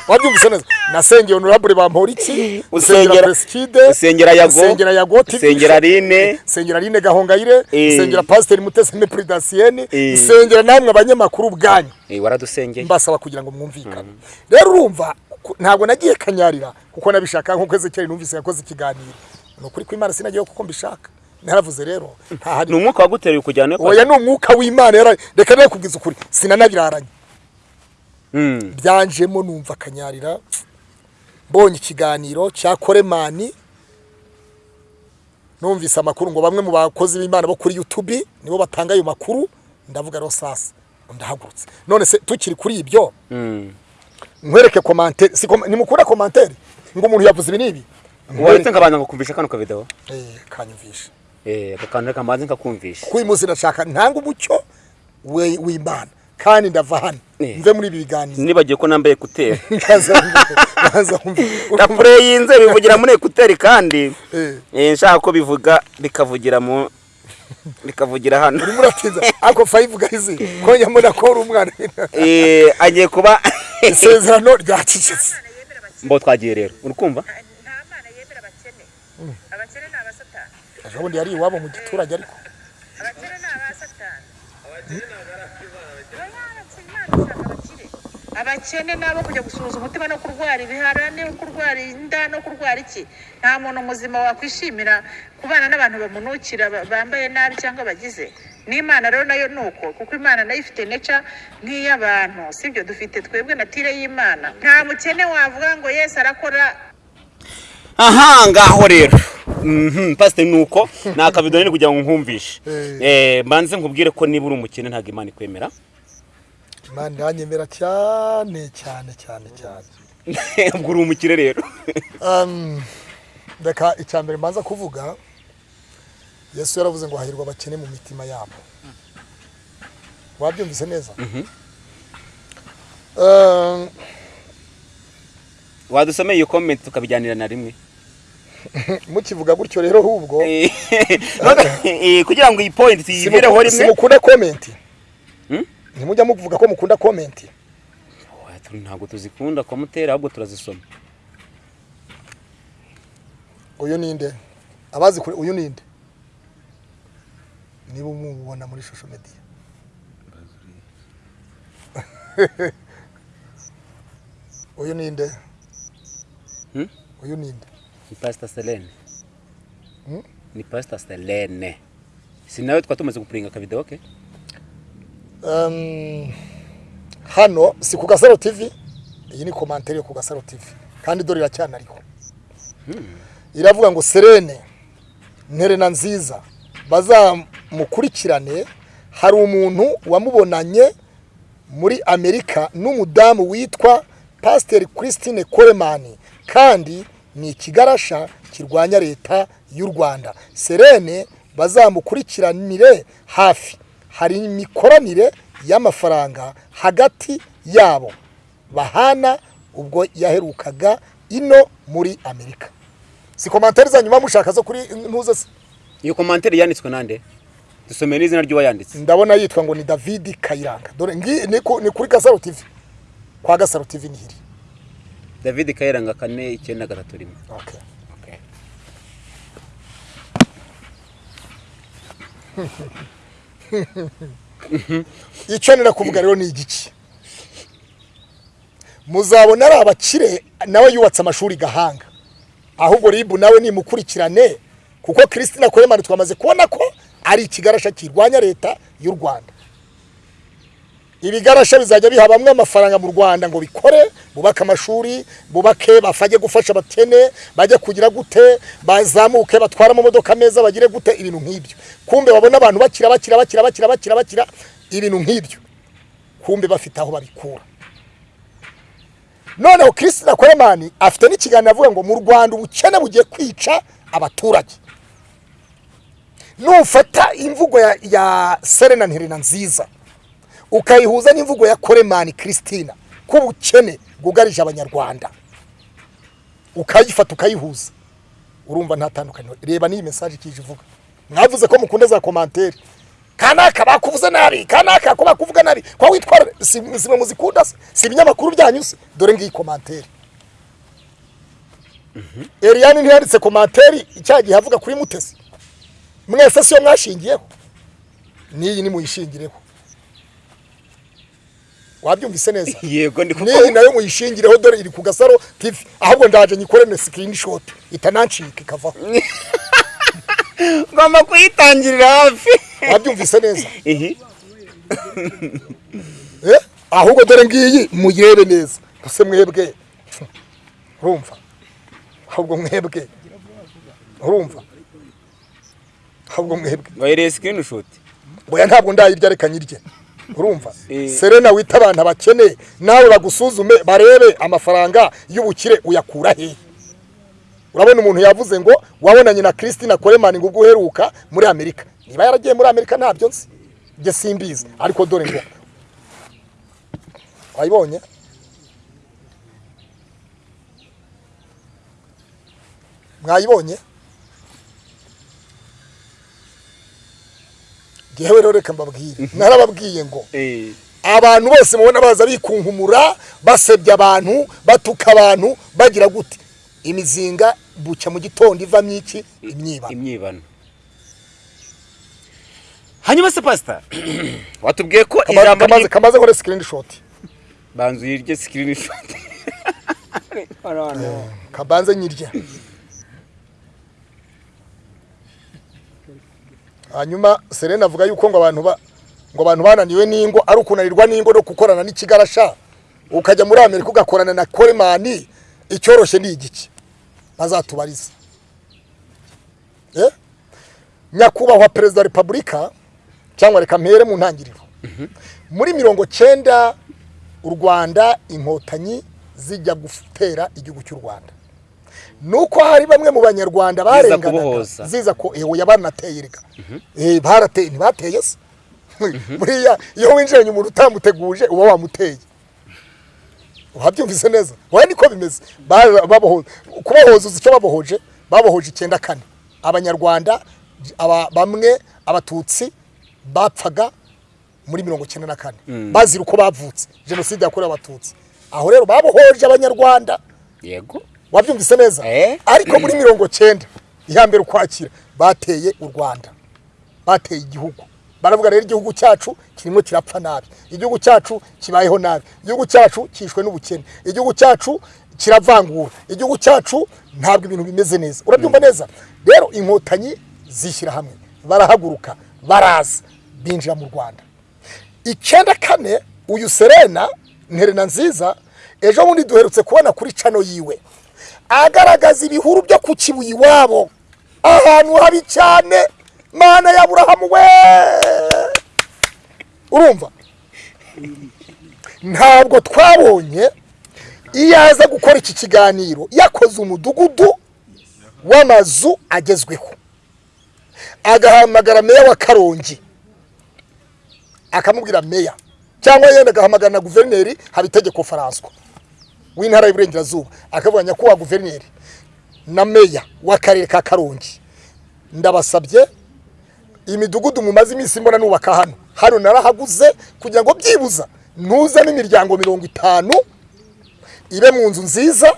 Wabyumvise neza nasengeye honorable bamporiki Usengera- presikide usengera Yago, usengera yago usengera Aline. usengera Aline gahongayire Eh. usengera pasiteri muteseme prudensiyeni Eh. usengera namwe abanyamakuru bwanyu Eh, waradusengeye. Mbasaba kugira ngo mwumvikane. Rero urumva ntabwo nagiye kanyarira kuko nabishaka nk'uko ezekeri numvise yakoze ikiganiro. Ni ukuri kw'imana sinagiyeho kuko mbishaka. Naravuze rero ni umwuka waguteruye kujyana oya ni umwuka w'imana reka nawe kubwiza ukuri. Sinanabiraranye. Byanjemo numva akanyarira. Mbonye ikiganiro cya koremani. Numvise amakuru ngo bamwe mu bakozi b'imana bo kuri yutubi nibo batanga ayo makuru. Ndavuga rero sasa ndahagurutse. None se tukiri kuri ibyo? Mm. nkwereke komantere nimukura komantere ngo umuntu yavuze ibi n'ibi. Uretse nkabanza ngakumvisha kano kavidewo Eh, kanyumvisha eh aka kantu reka mbanze nkakumvisha kuko uyu munsi ndashaka ntanga umucyo we- w'imana. Kandi ndava hano. Mve muri ibi biganiro. Nibagiye ko nambaye ekuteri. Na pureyinze bivugira muri ekuteri kandi Eh. eh, nshaka ko bivuga bikavugira mu bikavugira hano. Urimo uratinza ako fayivu gayizi ko nyamuna ko uri umwana. Eh, agiye kuba isezerano ryacecetse mbo twagiye rero. Uri kumva nta mana yemera abakene. Abakene ni abasatani. Ejo bundi yari iwabo mu giturage ariko abakene ni abasatani Oya, Imana ishaka abakire. Abakene ni abo kujya gusuhuza umutima no kurwara ibihara no kurwara inda no kurwara iki? Nta muntu muzima wakwishimira kubana n'abantu bamunukira ba- bambaye nabi cyangwa bagize. N'imana rero na yo ni uko kuko imana na yo ifite neca nk'iy'abantu sibyo? Dufite twebwe natire y'imana. Nta mukene wavuga ngo yesu arakora. Aha ngaho rero. Mhm, pasiteri ni uko? Ni akavido nini kugira ngo nkumvishe. Eh. Eh, mbanze nkubwire ko niba uri umukene ntabwo imana ikwemera. Imana iranyemera cyane cyane cyane cyane. Ubwo uri umukire rero. Um, reka icya mbere mbanza kuvuga yesu yaravuze ngo hahirwa abakene mu mitima yabo. Wabyumvise neza? Um, wadusomeye iyo komenti tukabijyanira na rimwe. Mukivuga gutyo rero ahubwo. Eh, eh, kugira ngo iyi point tuyivireho simu- rimwe. simukunda komenti? Ntimujya muvuga ko mukunda komenti ntabwo tuzikunda komutera ahubwo turazisoma. Uyu ninde abazi kure uyu ninde niba umubona muri shusho mediya uyu ninde Hmm? uyu ninde ni pasita selene. Hmm? ni pasita selene. Si nawe twaba tumaze gupuringa akavidewo ke? Hano si ku gasaro tv iyi ni komantere yo ku gasaro tv kandi dore iracyanariho iravuga ngo serene nterena nziza bazamukurikirane hari umuntu wamubonanye muri amerika n'umudamu witwa pasiteri christine coleman kandi ni ikigarasha kirwanya leta y'u rwanda. Serene bazamukurikiranire hafi. Hari imikoranire y'amafaranga hagati yabo. Bahana ubwo yaherukaga ino muri amerika. Si komantere zanyu muba mushaka zo kuri ntuze se? Iyo komantere yanditswe nande? Dusomeye n'izina ry'uwayanditse ndabona yitwa ngo ni david kayiranga. Dore ngi ni ku- ni kuri gasaro tv kwa gasaro tv ni hiri. David kayiranga kane icyenda gatatu rimwe. Okay. icyo nira kuvuga rero ni igiki muzabona ari abakire nawe yubatse amashuri gahanga. Ahubwo ribu nawe nimukurikirane kuko christine akoremani twamaze kubona ko ari ikigarasha kirwanya leta y'u rwanda. Ibigarasha bizajya biha bamwe amafaranga mu rwanda ngo bikore bubake amashuri bubake bafajye gufasha abakene bajye kugira gute bazamuke batware amamodoka meza bagire gute ibintu nk'ibyo. Kumbe babona abantu bakira bakira bakira bakira bakira bakira ibintu nk'ibyo. Kumbe bafite aho babikura. Noneho christine akoremani afite n'ikiganiro avuga ngo mu rwanda ubukene bugiye kwica abaturage. Nufata imvugo ya serena nterena nziza ukayihuza n'imvugo ya koremani christina ko ubukene bwugarije abanyarwanda. Ukayifata ukayihuza. Urumva nta tandukaniro. Reba n'iyi mesaje ikije ivuga. Mwavuze ko mukunda za komantere kanaka bakuvuze nabi. Kanaka ko bakuvuga nabi. Ko witwara si si mwe muzikunda se si ibinyamakuru byanyu se? Dore ngiyi komantere Eliane ntiyanditse komantere icyaha gihe avuga kuri mutesi. Mwese siyo mwashingiyeho. N'iyi nimuyishingireho wabyumvise neza. Yego ndi kuko n'iyi na yo muyishingireho dore iri ku gasaro tv ahubwo ndaje nyikorene screenshot. Itanancika ikavaho ngomba kuyitangirira hafi. Wabyumvise neza. Eh, ahubwo dore ngiyi muyirebe neza. Ese mwebwe? Urumva? Ahubwo mwebwe? Urumva? Ahubwo mwebwe? Wahereye screenshot? Boya ntabwo ndayirya reka nyirye urumva? Eh. serena wita abantu abakene. Nawe bagusuzume barebe amafaranga y'ubukire uyakura hehe urabona umuntu yavuze ngo wabonanye na christine koremani ngo ubwo uheruka muri amerika. Niba yaragiye muri amerika ntabyo nzi. Njye simbizi. Ariko dore ngo wayibonye? Mwayibonye? Ngewe rero reka mbabwire. Narababwiye ngo eh. abantu bose mubona baza bikunkumura basebya abantu batuka abantu bagira gute? Imizinga bucya mu gitondo ivamo iki? Imyiba imyibano. hanyuma se pastor watubwiye ko ijambo kamaze ry'i- kamaze nkore screenshot. Banzu yirye screenshot. Kabanze nyirya hanyuma serena avuga yuko ngo abantu ba ngo abantu bananiwe n'ingo ari ukunanirwa n'ingo no gukorana n'ikigarasha. Ukajya muri amerika ugakorana na koremani icyoroshye ni igiki bazatubariza Eh? nyakubahwa perezida wa repubulika cyangwa reka mpere mu ntangiriro. Muri mirongo cyenda u rwanda inkotanyi zijya gutera igihugu cy'u rwanda. Nuko hari bamwe mu banyarwanda barenganaga. ziza ko ewe yabanateye reka. Eh barateye ntibateye se? Buriya iyo winjiranye umuntu utamuteguje uba wamuteye. Wabyumvise neza? Wowe niko bimeze. Kubohoza uzi icyo babohoje? Babohoje icyenda kane. Abanyarwanda aba, bamwe abatutsi bapfaga muri mirongo icyenda na kane. Bazira uko bavutse. Jenoside yakorewe abatutsi. Aho rero babohoje abanyarwanda. Yego. Wabyumvise neza? Eh? ariko muri mirongo cyenda iya mbere ukwakira bateye u rwanda. Bateye igihugu. Baravuga rero igihugu cyacu kirimo kirapfa nabi. Igihugu cyacu kibayeho nabi. Igihugu cyacu cyishwe n'ubukene. Igihugu cyacu kiravangura. Igihugu cyacu ntabwo ibintu bimeze neza. Urabyumva neza? Rero inkotanyi zishyira hamwe. Barahaguruka baraza binjira mu rwanda. Icyenda kane uyu serena nterena nziza ejo bundi duherutse kubona kuri cano yiwe. Agaragaza ibihuru byo ku kibuye iwabo. Ahantu habi cyane mana ya burahamu we! Urumva? Ntabwo twabonye iyo aza gukora iki kiganiro. Yakoze umudugudu w'amazu agezweho. Agahamagara meya wa karongi. Akamubwira meya. Cyangwa yenda agahamagara na guverineri habitegeko faranswa w'intara y'uburengerazuba akavuga nyakubahwa guverineri na meya w'akarere ka karongi. Ndabasabye imidugudu mumaze iminsi mbona nubaka hano. Hano narahaguze kugira ngo byibuza ntuzemo imiryango mirongo itanu ibe mu nzu nziza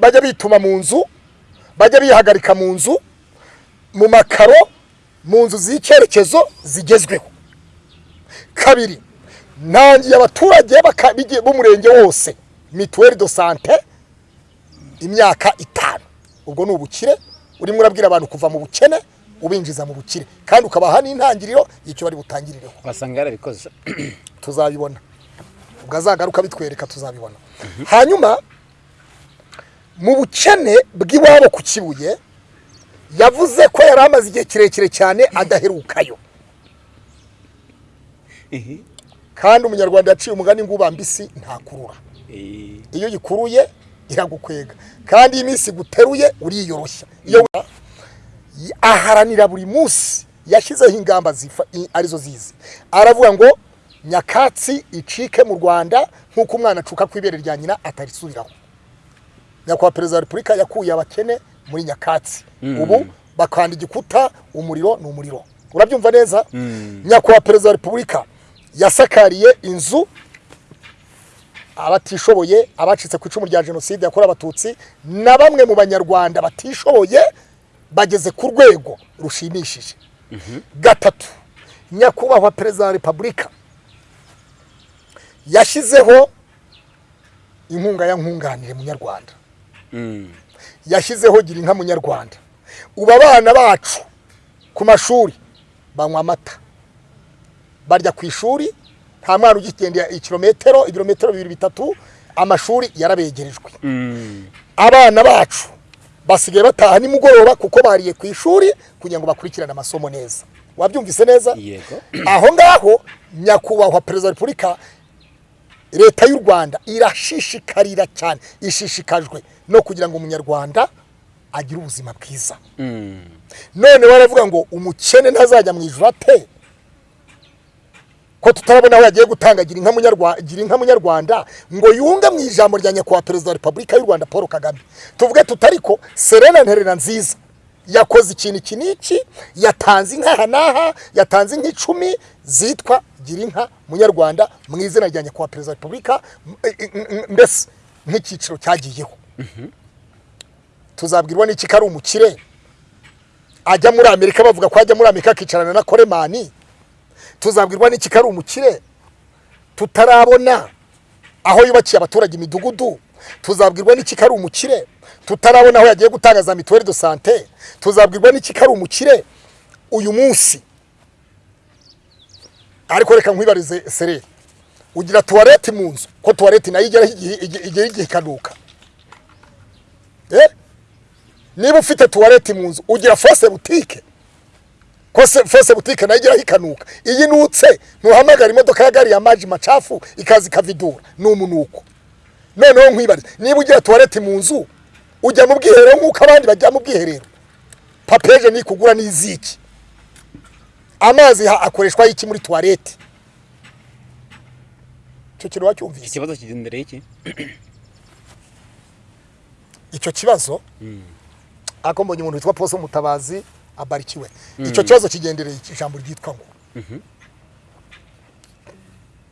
bajya bituma mu nzu bajya bihagarika mu nzu mu makaro mu nzu z'icyerekezo zigezweho. Kabiri ntangiye abaturage b'umurenge wose mituweli do sante imyaka itanu. Ubwo ni ubukire urimo urabwira abantu kuva mu bukene ubinjiza mu bukire. Kandi ukabaha n'intangiriro y'icyo bari butangirireho. Wasanga yarabikoze. Tuzabibona. Ubwo azagaruka bitwereka tuzabibona. Hanyuma mu bukene bw'iwabo ku kibuye yavuze ko yari amaze igihe kirekire cyane adaherukayo. Kandi umunyarwanda yaciye umugani ngo ubambisi ntakurura. Iyo uyikuruye iragukwega. Kandi iyi minsi iguteruye uriyoroshya. Iyo y- aharanira buri munsi yashyizeho ingamba ari zo zizi. Aravuga ngo nyakatsi icike mu rwanda nk'uko umwana acuka ku ibere rya nyina atarisubiraho. Nyakubahwa perezida wa repubulika yakuye abakene muri nyakatsi. Ubu bakanda igikuta umuriro ni umuriro. Urabyumva neza? Nyakubahwa perezida wa repubulika yasakariye inzu abatishoboye abacitse ku icumu rya jenoside yakorewe abatutsi na bamwe mu banyarwanda batishoboye bageze ku rwego rushimishije. Gatatu nyakubahwa perezida wa repubulika yashyizeho inkunga ya nkunganire munyarwanda. Yashyizeho gira inka munyarwanda. Ubu abana bacu ku mashuri banywa amata. Barya ku ishuri nta mwana ugigendera ikirometero ibirometero bibiri bitatu amashuri yarabegerejwe. Abana bacu basigaye bataha nimugoroba kuko bariye ku ishuri kugira ngo bakurikirane amasomo neza. Wabyumvise neza? Aho ngaho nyakubahwa perezida wa repubulika leta y'u rwanda irashishikarira cyane. Ishishikajwe no kugira ngo umunyarwanda agire ubuzima bwiza. None baravuga ngo umukene ntazajya mu ijuru ate? Ko tutarabona aho yagiye gutanga gira inka munyarwanda ngo yunge mu ijambo rya nyakubahwa perezida wa repubulika y'u rwanda paul kagame. Tuvuge tutariko serena nterera nziza yakoze ikintu iki n'iki yatanze inka aha n'aha yatanze inka icumi zitwa gira inka munyarwanda mu izina rya nyakubahwa perezida wa repubulika mbese nk'icyiciro cyagiyeho. Tuzabwirwa n'iki ko ari umukire? Ajya muri amerika bavuga ko ajya muri amerika akicarana na koremani? Tuzabwirwa n'iki ko ari umukire tutarabona aho yubakiye abaturage imidugudu tuzabwirwa n'iki ko ari umukire tutarabona aho yagiye gutanga za mituweli do sante tuzabwirwa n'iki ko ari umukire uyu munsi. Ariko reka nkwibarize sereri ugira tuwarete mu nzu ko tuwarete na yo igeraho igihe igihe- ikanuka eh? niba ufite tuwarete mu nzu ugira fose butike fose butike na yo igeraho ikanuka. Iyi nutse ntuhamagara imodoka ya gari ya maji macafu ikaza ikavidura. Ni umunuko. Noneho nkwibarize niba ugira tuwarete mu nzu ujya mu bwiherero nk'uko abandi bajya mu bwiherero. Papeje nikugura n'iziki. Amazi akoreshwa iki muri tuwarete icyo kintu wacyumvise? Ikibazo kigendereye iki icyo kibazo? Ako mbonye umuntu witwa Paul Mutabazi abarikiwe. Icyo kibazo kigendereye ijambo ryitwa ngo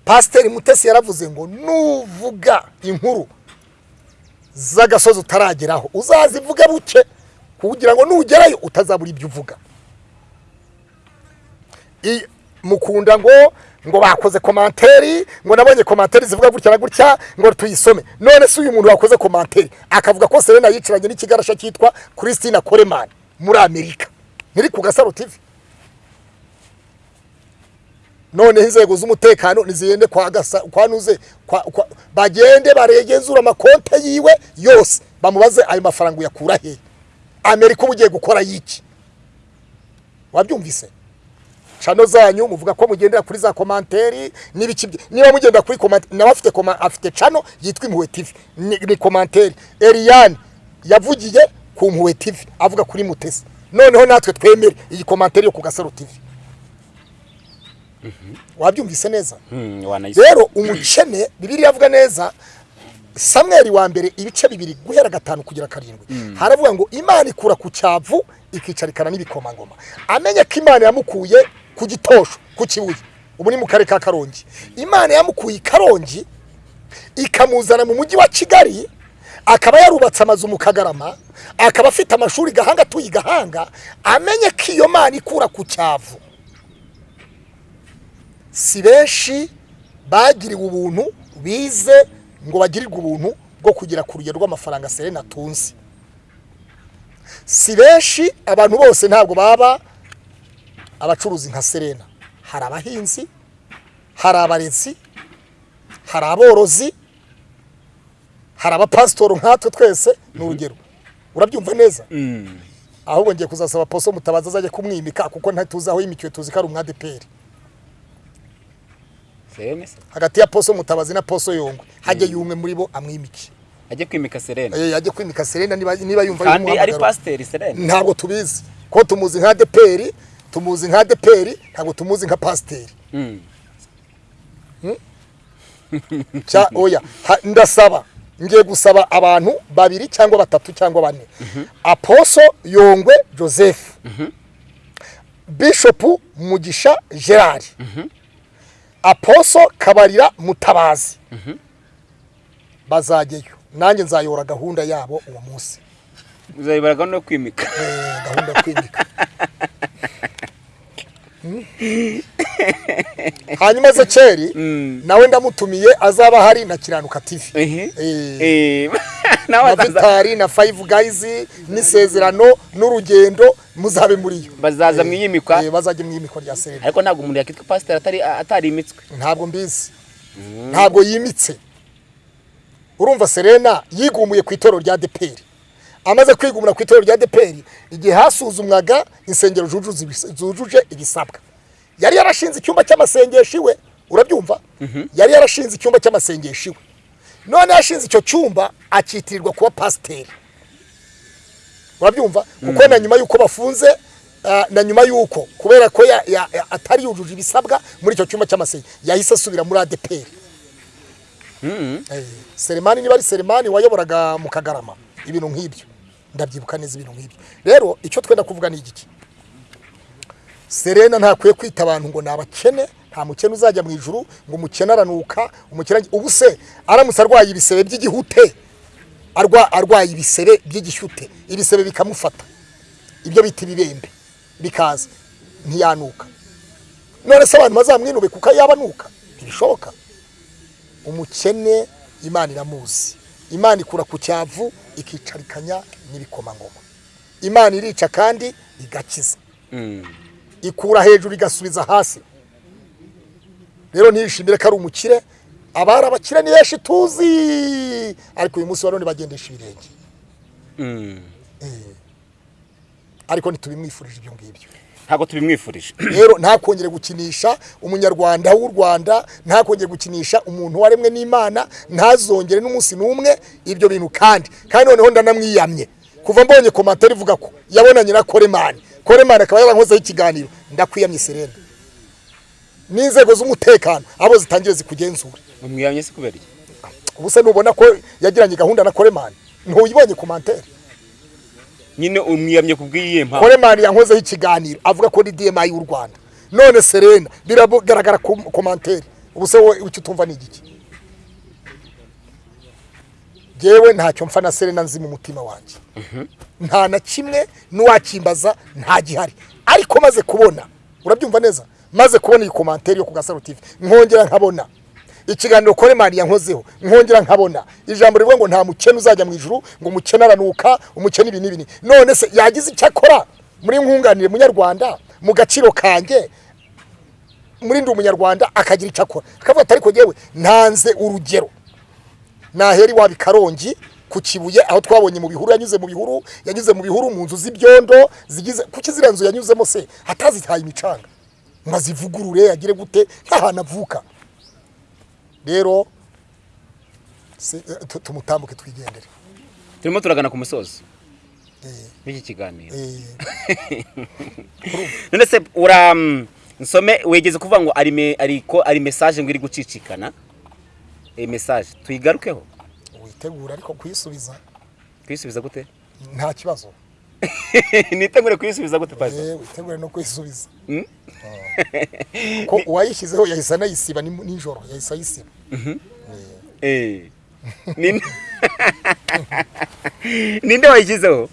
Pasiteri Mutesi yaravuze ngo nuvuga inkuru z'agasozi utarageraho. Uzazivuge buke? Kugira ngo nugerayo utazabura ibyo uvuga. Mukunda ngo ngo bakoze komanteri ngo nabonye komanteri zivuga gutya na gutya ngo tuyisome. None se uyu muntu wakoze komanteri? Akavuga ko Serena yicaranye n'ikigarasha cyitwa Christina Coleman muri Amerika. Ntiri ku Gasaro TV. Noneho inzego z'umutekano nizigende kwa gasa kwa nuze bagende baregenzura amakonte yiwe yose bamubaze ayo mafaranga uyakura he? Amerika uba ugiye gukora y'iki? Wabyumvise? Chano zanyu muvuga ko mugendera kuri za komanteri n'ibiki niba mugenda kuri komanteri nawe afite afite chano yitwa impuhwe TV. Ni, komanteri Eliane yavugiye ku mpuhwe TV avuga kuri mutesi. Noneho natwe twemere. Iyi komanteri yo ku gasaro TV wabyumvise neza? Hmm, rero umukene bibiliya avuga neza samweli wa mbere ibice bibiri guhera gatanu kugera karindwi. Haravuga ngo imana ikura ku cyavu ikicarikana n'ibikomangoma. Amenye ko imana yamukuye ku gitosho ku kibuye. Ubu ni mu karere ka karongi. Imana yamukuye i karongi ikamuzana mu mujyi wa kigali akaba yarubatse amazu mu kagarama akaba afite amashuri gahanga atuye i gahanga amenye ko iyo mana ikura ku cyavu. Si benshi bagiriwe ubuntu bize ngo bagirirwe ubuntu bwo kugera ku rugero rw'amafaranga serena atunze. Si benshi abantu bose ntabwo baba abacuruzi nka serena. Hari abahinzi hari abarezi hari aborozi hari abapasitori nkatwe twese ni urugero. Urabyumva neza? Ahubwo ngiye kuzasaba poso mutabaza azajya kumwimika kuko ntituzi aho yimikiwe tuzi ko ari umwadeperi hagati ya poso mutabazi na poso yongwe hajye yumwe muri bo amwimike ajye kwimika Serene. Eh, ajye kwimika serena niba yumva kandi ari pasiteri Serene. Ntabwo tubizi. Ko tumuzi nka deperi tumuzi nka deperi ntabwo tumuzi nka pasiteri. Mm. cya oya. Ndasaba. Ngiye gusaba abantu babiri cyangwa batatu cyangwa bane. Aposo yongwe joseph. Bishopu mugisha gerard. Aposo kabarira mutabazi. Bazajyayo nanjye nzayobora gahunda yabo uwo munsi. Uzayibaraga no kwimika. Eh, gahunda yo kwimika? hanyuma ezekeri nawe ndamutumiye azaba hari na kiranuka tv ehe. Eh, eh. Na vitari na five guys n'isezerano n'urugendo muzabe muri yo. Bazaza mu iyimikwa. Eh, bazajya mu iyimikwa rya serena ariko ntabwo umuntu yakitwa pasiteri atari atarimitswe ntabwo mbizi. Ntabwo yimitse. Urumva serena yigumuye ku itorero rya deperi. Amaze kwigumira ku itorero rya deperi igihe hasuzumwaga insengero zujuje ibis- zujuje ibisabwa. Yari yarashinze icyumba cy'amasengesho iwe urabyumva yari yarashinze icyumba cy'amasengesho iwe none yashinze icyo cyumba akitirirwa kuba pasiteri. Urabyumva? Kuko na nyuma y'uko bafunze ah, na nyuma y'uko kubera ko atari yujuje ibisabwa muri icyo cyumba cy'amasengesho yahise asubira muri adeperi Eh, Selemani niba ari Selemani wayoboraga mu Kagarama ibintu nk'ibyo. Ndabyibuka neza ibintu nk'ibyo. Rero icyo twenda kuvuga ni igiki? Serena ntakwiye kwita abantu ngo ni abakene nta mukene uzajya mu ijuru ngo umukene aranuka umukene ubu se aramutse arwaye ibisebe by'igihute. Arwa arwaye ibisebe by'igishyute ibisebe bikamufata. Ibyo bita ibibembe. Bikaza. Ntiyanuka. None se abantu bazamwinuke kuko yaba anuka? Ntibishoboka. Umukene imana iramuzi. Imana ikura ku cyavu ikicarikanya n'ibikomangoma imana irica kandi igakiza. Ikura hejuru igasubiza hasi. Rero ntiyishimire ko ari umukire. Abari abakire ni benshi tuzi. Ariko uyu munsi wa none bagendesha ibirenge. Ariko ntitubimwifurije ibyo ngibyo. Ntabwo tubimwifurije. Rero ntakongere gukinisha umunyarwanda w'u rwanda ntakongere gukinisha umuntu waremwe n'imana ntazongere n'umunsi n'umwe ibyo bintu kandi. Kandi noneho ndanamwiyamye. Kuva mbonye komantere ivuga ko yabonanye na koremani koremani akaba yarankozeho ikiganiro. Ndakwiyamye serena. N'inzego z'umutekano abo zitangire zikugenzura. Umwiyamye se kubera iki? Ubu se nubona ko yagiranye gahunda na koremani ntuyibonye komantere nyine umwiyamye ku bw'iyihe mpamvu koremani yankozeho ikiganiro avuga ko ni dmi y'u rwanda. None serena biragaragara ku komantere ubu se wowe icyo utumva ni igiki? Yewe ntacyo mfa na serena nzi mu mutima wanjye nta na kimwe n'uwakimbaza nta gihari. Ariko maze kubona urabyumva neza? Maze kubona iyi komantere yo ku gasaro nkongera nkabona. Ikiganiro koremani yankozeho nkongera nkabona. Ijambo rivuga ngo nta mukene uzajya mu ijuru ngo umukene aranuka umukene ibi n'ibi none se yagize icyo akora? Muri nkunganire munyarwanda mu gaciro kanjye muri ndi umunyarwanda akagira icyo akora. Akavuga ati ariko yewe ntanze urugero. Naheri waba i karongi ku kibuye aho twabonye mu bihuru yanyuze mu bihuru yanyuze mu bihuru mu nzu z'ibyondo zigize kuki ziriya nzu yanyuzemo se? Atazitaye imicanga. Ngo azivugurure agire gute? Nk'ahantu avuka. Rero eh, tu- tumutambuke twigendere. Turimo turagana ku musozi. W'iki kiganiro? Eh, none se ura mm, nsome wegeze kuvuga ngo ari ariko ari message ngo iri gucicikana? Iyi message tuyigarukeho? Witegura ariko kuyisubiza kuyisubiza gute? Nta kibazo. nitegure kuyisubiza gute pasi Eh, witegure no kuyisubiza ko uwayishyizeho yahise anayisiba ni- nijoro yahise ayisiba. Eh. Ninde- ninde wayishyizeho?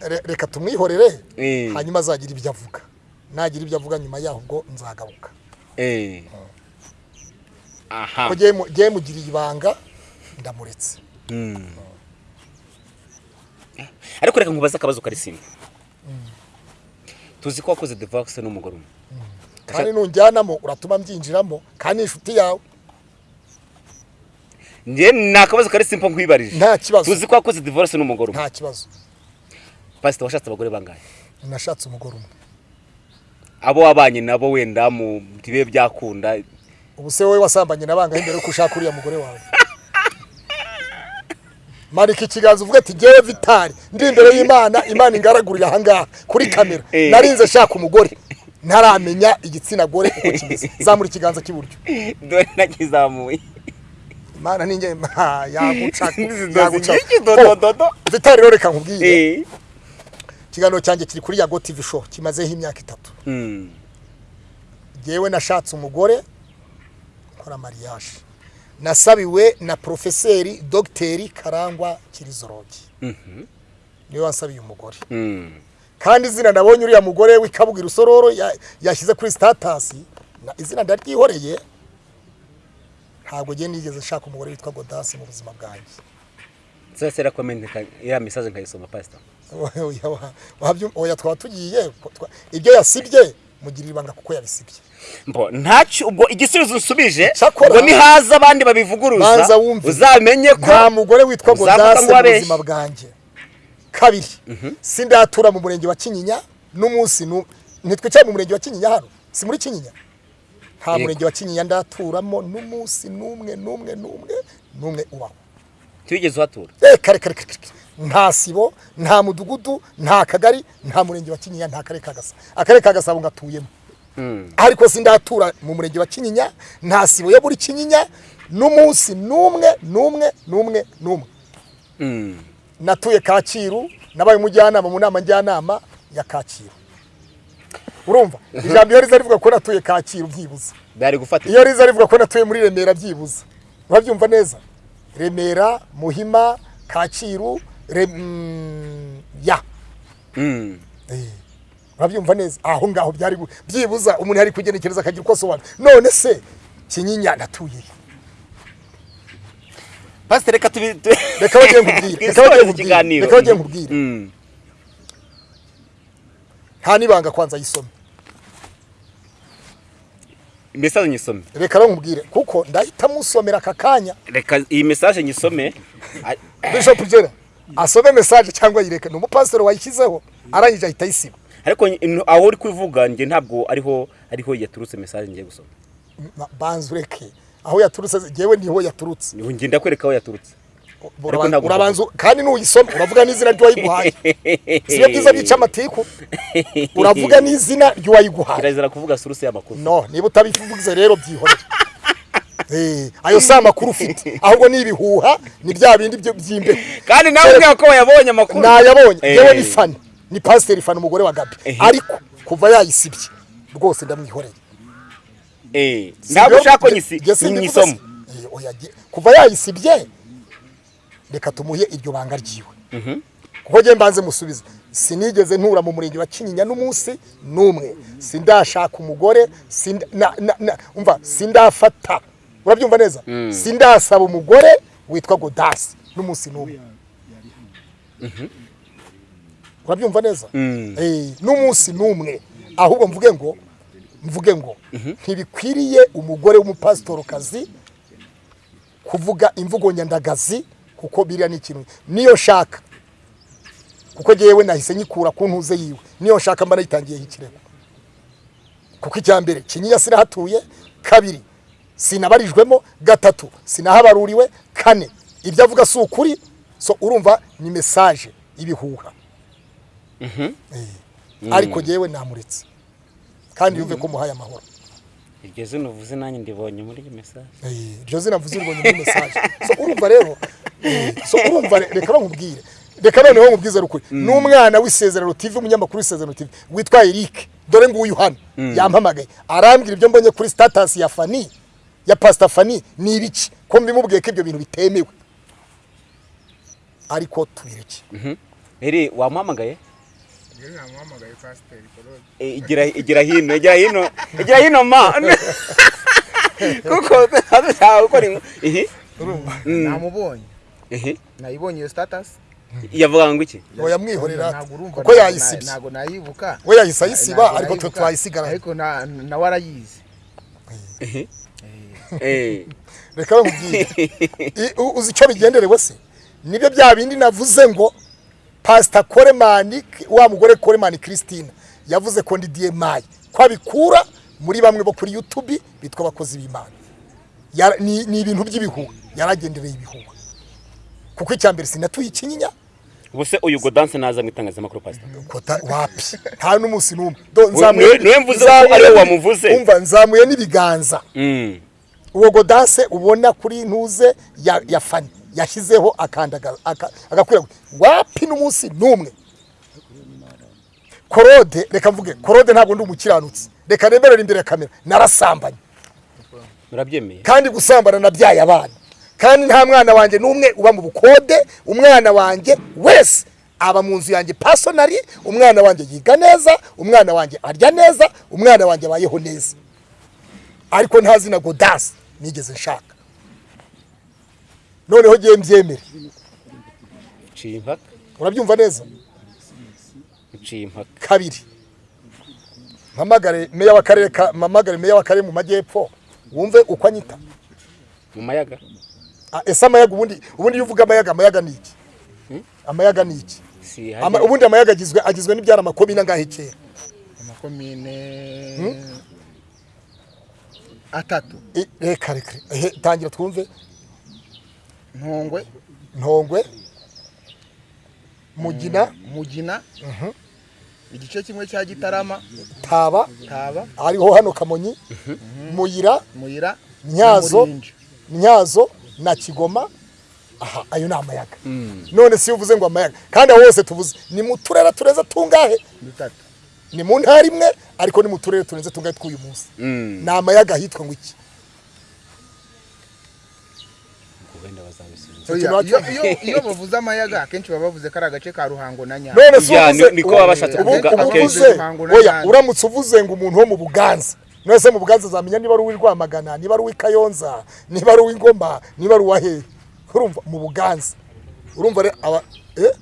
Re- reka tumwihorere Eh. hanyuma azagira ibyo avuga. Nagira ibyo avuga nyuma yaho ubwo nzagaruka. Eh. aha. Ko mugiriye ibanga ndamuretse. Ariko reka nkubaze akabazo kari simba tuzi ko wakoze divorce n'umugore umwe. Kandi nunjyanamo uratuma mbyinjiramo kandi ni inshuti yawe. Ni akabazo kari simba nkwibarije. Nta kibazo. tuzi ko wakoze divorce n'umugore umwe. Nta kibazo. Pasita washatse abagore bangahe? Nashatse umugore umwe. Abo wabanye nabo wenda mu bibe byakunda. Ubu se wowe wasambanye na bangahe mbere yuko ushaka uriya mugore wawe? Manika ikiganza uvuga ati ngewe vitari ndi imbere y'imana imana ingaragurira ahangaha kuri kamera. Eh. narinze shaka umugore. Ntaramenya igitsina gore uko kimeze. Zamura ikiganza cy'iburyo. Dore nakizamuye. Imana ni nge yaguca yaguca. dodododo vitari rero reka nkubwire. Eh. ikiganiro cyanjye kiri kuri yago tv show kimazeho imyaka itatu. Hmm. ngewe nashatse umugore nkora mariage. Nasabiwe na porofeseri dogiteri karangwa kirizorogi ni we wansabiye umugore Hmm. kandi izina nabonye uriya mugore w'ikabuga rusororo ya- yashyize kuri sitatasi na- izina ndaryihoreye ntabwo ngiye nigeze nshaka umugore witwa godasi mu buzima bwanjye Sasa comment ya message nkayisoma pastor. Oya, twaba tugiye ibyo yasibye mugirira ibanga kuko yabisibye. Mbo ntacyo ubwo igisubizo Cyakora- ubwo nihaza abandi babivuguruza uzamenye ko nta mugore witwa godase mu buzima bwanjye. Kabiri sindatura mu murenge wa kinyinya n'umunsi nu- ntitwicaye mu murenge wa kinyinya hano. Si muri kinyinya? Nta murenge wa kinyinya ndaturamo n'umunsi n'umwe n'umwe n'umwe n'umwe ubaho. Tigeze uhatura Eh, kare kare kare kare. nta sibo nta mudugudu nta kagari nta murenge wa kinyinya nta karere ka gasabo. Akarere ka gasabo ngatuyemo. Ariko sindatura mu murenge wa kinyinya nta sibo yo muri kinyinya n'umunsi n'umwe n'umwe n'umwe n'umwe. Natuye kacyiru nabaye umujyanama mu nama njyanama ya kacyiru. Urumva? Ijambo iyo riza rivuga ko natuye kacyiru byibuze. Iyo riza rivuga ko natuye muri remera byibuze. Urabyumva neza? Remera muhima kacyiru mm, ya. Mm. Eh, urabyumva neza? Aho ngaho byari byibuza umuntu yari kugenekereza akagira uko asobanura. None se kinyinya natuye pastor reka tubi reka bagiye nkubwire. Reka bagiye nkubwire. Ikiganiro reka bagiye nkubwire. Mm. nta n'ibanga kwanza yisome message nyisome? Reka rero nkubwire kuko ndahita musomera aka kanya. Reka iyi message nyisome. A- bishop jera asome message cyangwa yireke ni umupasiteri wayishyizeho arangije ahita ayisiba ariko aho uri kuvuga njye ntabwo ariho ariho yaturutse message ngiye gusoma. Ma- banza ureke aho yaturutse jyewe ni ho yaturutse. Niho njye ndakwereka aho yaturutse. Urabanza- kandi nuyisoma uravuga n'izina ry'uwayiguhaye. Siyo byiza byica amatiku? Uravuga n'izina ry'uwayiguhaye. Kirazira kuvuga suruse y'amakuru. No niba utabivuze rero byihorere. Eh, ayo si amakuru ufite. Ahubwo ni ibihuha ni bya bindi byo- by'imbeho. Kandi nawe ubwira ko wayabonye amakuru. Nayabonye. Eh. yewe ni fani. Ni pasiteri fani umugore wa gabi. Ehe. ariko kuva yayisibye rwose ndamwihoreye. Eh, Si ntabwo byo? ushaka ko nyisoma. Eh, kuva yayisibye reka tumuhe iryo banga ryiwe. Kuko njye mbanze musubize sinigeze ntura mu murenge wa kinyinya n'umunsi n'umwe. Sindashaka umugore sindafata. Urabyumva neza? Sindasaba umugore witwa godasi n'umunsi n'umwe. Urabyumva neza? Eh, n'umunsi n'umwe. Ahubwo mvuge ngo mvuge ngo ntibikwiriye umugore w'umupasitorokazi kuvuga imvugo nyandagazi kuko biriya ni ikintu. Niyo nshaka kuko ngewe nahise nyikura ku ntuze yiwe. Niyo nshaka mba nayitangiyeho ikirego kuko icya mbere kinyinya sinahatuye. Kabiri sinabarijwemo. Gatatu sinahabaruriwe. Kane ibyo avuga si ukuri. So urumva ni mesaje ibihuha Eh, ariko ngewe namuretse. Kandi yumve ko muhaye amahoro. Iryo zina uvuze nanjye ndibonye muri iyi message. Eh, iryo zina mvuze uribonye muri mesaje so urumva rero so urumva re- reka nkubwire reka noneho nkubwize rukuri n'umwana w'isezerano tv umunyamakuru w'isezerano tv witwa eric dore nguyu hano yampamagaye arambwira ibyo mbonye kuri status ya fani ya pastor fani ni ibiki ko mbimubwiye ko ibyo bintu bitemewe ariko tubireke eri wamuhamagaye. Eh, igira hino igira hino igira hino ma kuko ntawe ukora inkuru ihi namubonye nayibonye iyo status. Yavuga ngo iki? Ngo yamwihorera kuko yayisibye. ntabwo nayibuka. We yahise ayisiba ariko twe nayibuka, twayisigara. Ariko na- nawe arayizi ihi Eh. reka u- uzi icyo bigenderewe se ni byo bya bindi navuze ngo pasita koremani wa mugore koremani christine yavuze ko ndi diyemayi ko abikura muri bamwe bo kuri yutubi bitwa abakozi b'imana. Ni ibintu by'ibihuha. Yaragendereye ibihuha. Kuko icya mbere sinatuye ikinyinya. Ubuse uyu godanse naza mu itangazamakuru pasita kota wapi? Nta n'umunsi n'umwe. Niwe- mvuze ko nzamuye ari we n'ibi- wamuvuze. umva nzamuye n'ibiganza. Mm. uwo godanse ubona kuri ntuze ya, fani. Yashyizeho agakwirakwira wapi n'umunsi n'umwe? Korode reka mvuge. Korode ntabwo ndi umukiranutsi. Reka nemerere imbere ya kamera. Narasambanye. Murabyemeye. Kandi gusambana nabyaye abana kandi nta mwana wanjye n'umwe uba mu bukode umwana wanjye wese aba mu nzu yanjye pasonari umwana wanjye yiga neza umwana wanjye arya neza umwana wanjye abayeho neza. Ariko nta zina godasi nigeze nshaka. Noneho ngiye mbyemere. Urabyumva neza? Kabiri. Mpamagare meya w'akarere ka mpamagare meya w'akarere mu majyepfo. Wumve uko anyita? Mu mayaga. Ese amayaga ubundi ubundi iyo uvuga amayaga amayaga ni iki? Amayaga ni iki? Ubundi amayaga agizwe agizwe n'ibyara amakobi nangahe kera? Amakomine atatu. I- reka reka ehe, tangira twumve. Ntongwe. Ntongwe. Mugina. Mugina. Igice kimwe cya gitarama. Taba. Taba. Hariho hano kamonyi muyira. Muyira. Na Murinja. ntyazo na kigoma aha ayo ni amayaga. None si uvuze ngo amayaga. Kandi aho hose tuvuze ni mu turere turenze tungahe? Ni mu ntara imwe ariko ni mu turere turenze tungahe tw'uyu munsi. Mm. ni amayaga ahitwa ngo iki? Iyo- bavuze amayaga akenshi baba bavuze ko ari agace ka ruhango na nyama none si uvuze akenshi. uramutse uvuze ngo umuntu wo mu buganza. None se mu buganza azamenya niba ari uw'i rwamagana niba ari uw'i kayonza niba ari uw'i ngoma niba ari uwa hehe urumva mu buganza. Urumva rero aba eh?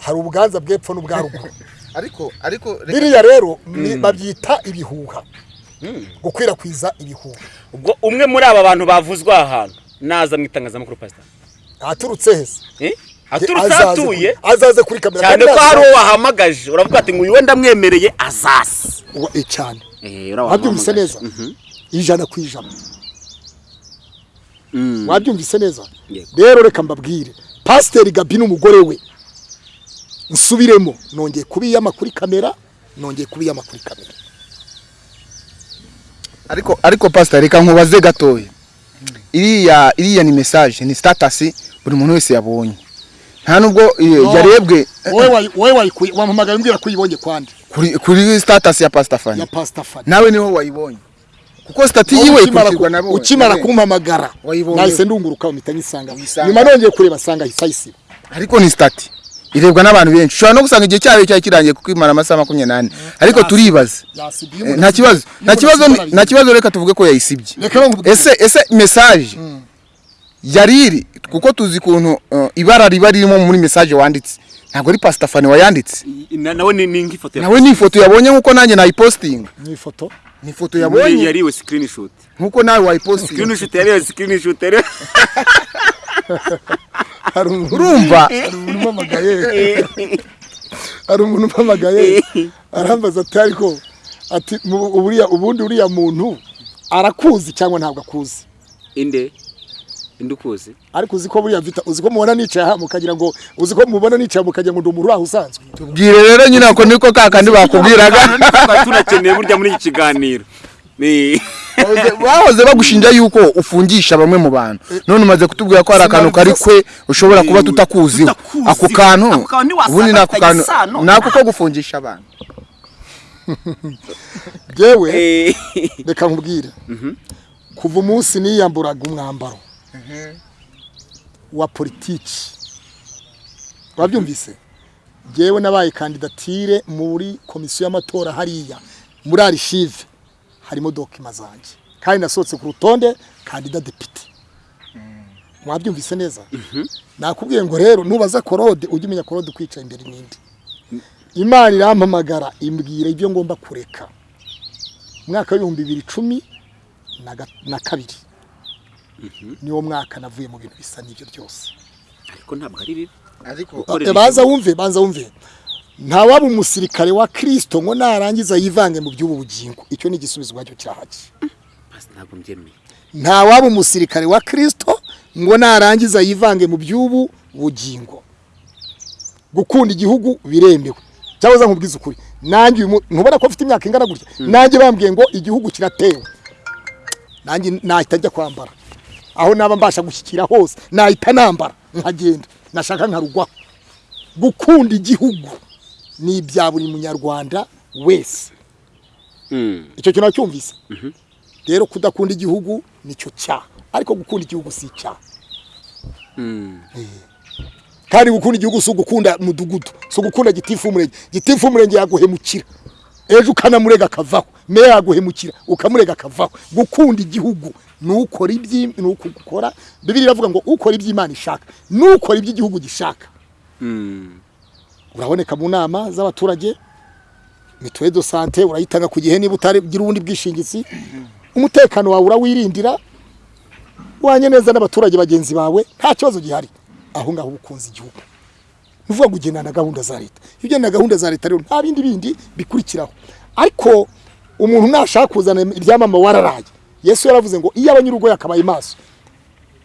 Hari ubuganza bw'epfo n'ubwa ruguru ariko ariko biriya rero ni- babyita ibihuha. Gukwirakwiza ibihuha. Ubwo umwe muri aba bantu bavuzwe aha hantu naza mu itangazamakuru pasita aturutse Eh? Aturutse Azaze atuye. kuri- azaze kuri kamera. Cyane ko hari uwo wahamagaje. Uravuga ati ngo uyu wenda amwemereye azasi Uwa- eh, cyane. Eh, wabyumvise neza? Ijana ku ijana. Mm. wabyumvise neza? Rero reka mbabwire. Pasiteri gabi n'umugore we. Nsubiremo. Nongeye kubiyama kuri kamera nongeye kubiyama kuri kamera. Ariko ariko pastor reka nkubaze gatoya. Iriya iriya ni message ni status buri muntu wese yabonye. Nta nubwo eh, yarebwe wowe wayi- wowe wayikuye wampamagaye umbwira ko uyibonye kwandi kuri kuri status ya pastor Fani ya pasita fani nawe ni ho wayibonye. Kuko stati yiwe ukimara, ikurikirwa ku, na ukimara kumpamagara nahise ndunguruka mpita nyisanga. Nyuma nongeye kureba sanga ahise ayisiba ariko ni stati irebwa n'abantu benshi. Ushobora no gusanga igihe cyayo cyari kirangiye kuko imara amasaha makumyabiri n'ane. Ariko turibaza yasibye Eh, nta kibazo. Nta kibazo nta kibazo reka tuvuge ko yayisibye. Ese ese message yari iri kuko tuzi ukuntu uh, ibara riba ririmo muri message wanditse. Ntabwo ari pastor Fani wayanditse. Na- nawe ni nk'ifoto nawe ni ifoto yabonye nk'uko nanjye nayipostinga. Ni ifoto. Ni ifoto Muri yabonye yariwe screenshot. nk'uko nawe wayipostinga. Screenshot yariwe screenshot yariwe hari umuntu urumva? Hari umuntu umpamagaye. Hari umuntu umpamagaye. Arambaza ati ariko ati ubundi uriya muntu arakuzi cyangwa ntabwo akuzi? Inde? Inde ukuzi ariko uzi ko buriya vita uzi ko mubona nicaye aha mukagira ngo uzi ko mubona nicaye mukagira ngo ndi umuntu uri aho usanzwe. Tubwire rero nyine ako niko ka kandi bakubwiraga. tunakeneye burya muri iki kiganiro. Ni Bahoze- bagushinja yuko ufungisha bamwe mu bantu. None umaze kutubwira ko hari akantu kari kwe ushobora kuba tutakuziho. Tutakuzi. ako kantu ubundi ni ako bifitanye kantu isano. ni ako ko gufungisha abantu. Yewe Eh, reka nkubwire. Kuva umunsi niyamburaga umwambaro wa politiki. Wabyumvise? Yewe nabaye kandidatire muri komisiyo y'amatora hariya muri arishive harimo dokima zanjye kandi nasohotse ku rutonde kandida depite mwabyumvise neza? Nakubwiye ngo rero nubaza korode ujye umenya korode ukwicaye imbere n'indi. Imana irampamagara imbwira ibyo ngomba kureka. Umwaka w'ibihumbi bibiri cumi na kabiri. Niwo mwaka navuye mu bintu bisa n'ibyo byose. Ariko ntabwo ari bibi. Ariko baza wumve baza wumve. Ntawaba umusirikare wa kirisito ngo narangiza yivange mu by'ubu bugingo. Icyo ni igisubizo ubwacyo mbyemeye ntawaba umusirikare wa kirisito ngo narangiza yivange mu by'ubu bugingo. Gukunda igihugu biremewe. Cyangwa nkubwize ukuri. Nanjye ntubona ko afite imyaka ingana gutya? Nanjye bambwiye ngo igihugu kiratewe. Nanjye nahita njya kwambara. Aho naba mbasha gushyikira hose nahita nambara nkagenda. Nashaka nkarugwaho. Gukunda igihugu ni ibya buri munyarwanda wese. Mm. icyo kintu nacyumvise. Rero kudakunda igihugu ni cyo cyaha ariko gukunda igihugu si icyaha Mm. kandi gukunda igihugu si ugukunda mudugudu si ugukunda gitifu umurenge gitifu umurenge yaguhemukira. Ejo ukanamurega akavaho. Meya yaguhemukira ukamurega akavaho. Gukunda igihugu ni ukora ibyi ni ukukora bibiri iravuga ngo ukora ibyo imana ishaka. N'ukora ibyo igihugu gishaka. Mm. uraboneka mu nama z'abaturage mituweli do sante urayitanga ku gihe niba utagira ubundi bwishingizi. Umutekano wawe urawirindira wanye neza n'abaturage bagenzi bawe nta kibazo gihari. Aho ngaho uba ukunze igihugu. Ni ukuvuga ngo ugendana na gahunda za leta. Iyo ugendana na gahunda za leta rero nta bindi bindi bikurikiraho. Ariko umuntu nashaka kuzana ibyamama wararaye yesu yaravuze ngo iyo abanyurugo yakabaye maso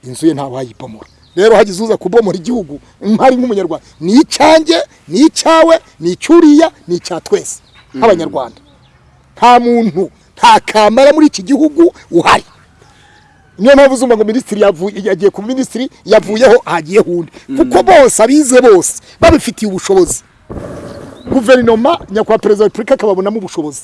inzu ye ntawe wayibomora rero hagize uza kubomora igihugu mpari nk'umunyarwanda. Ni icyanjye ni icyawe ni icyuriya ni icya twese. Nk'abanyarwanda. Nta muntu nta kamara muri iki gihugu uhari. Niyo mpamvu uzumva ngo minisitiri yagiye ku minisitiri yavuyeho hagiyeho undi kuko bose abize bose babifitiye ubushobozi. Guverinoma nyakubahwa perezida wa repubulika akababonamo ubushobozi.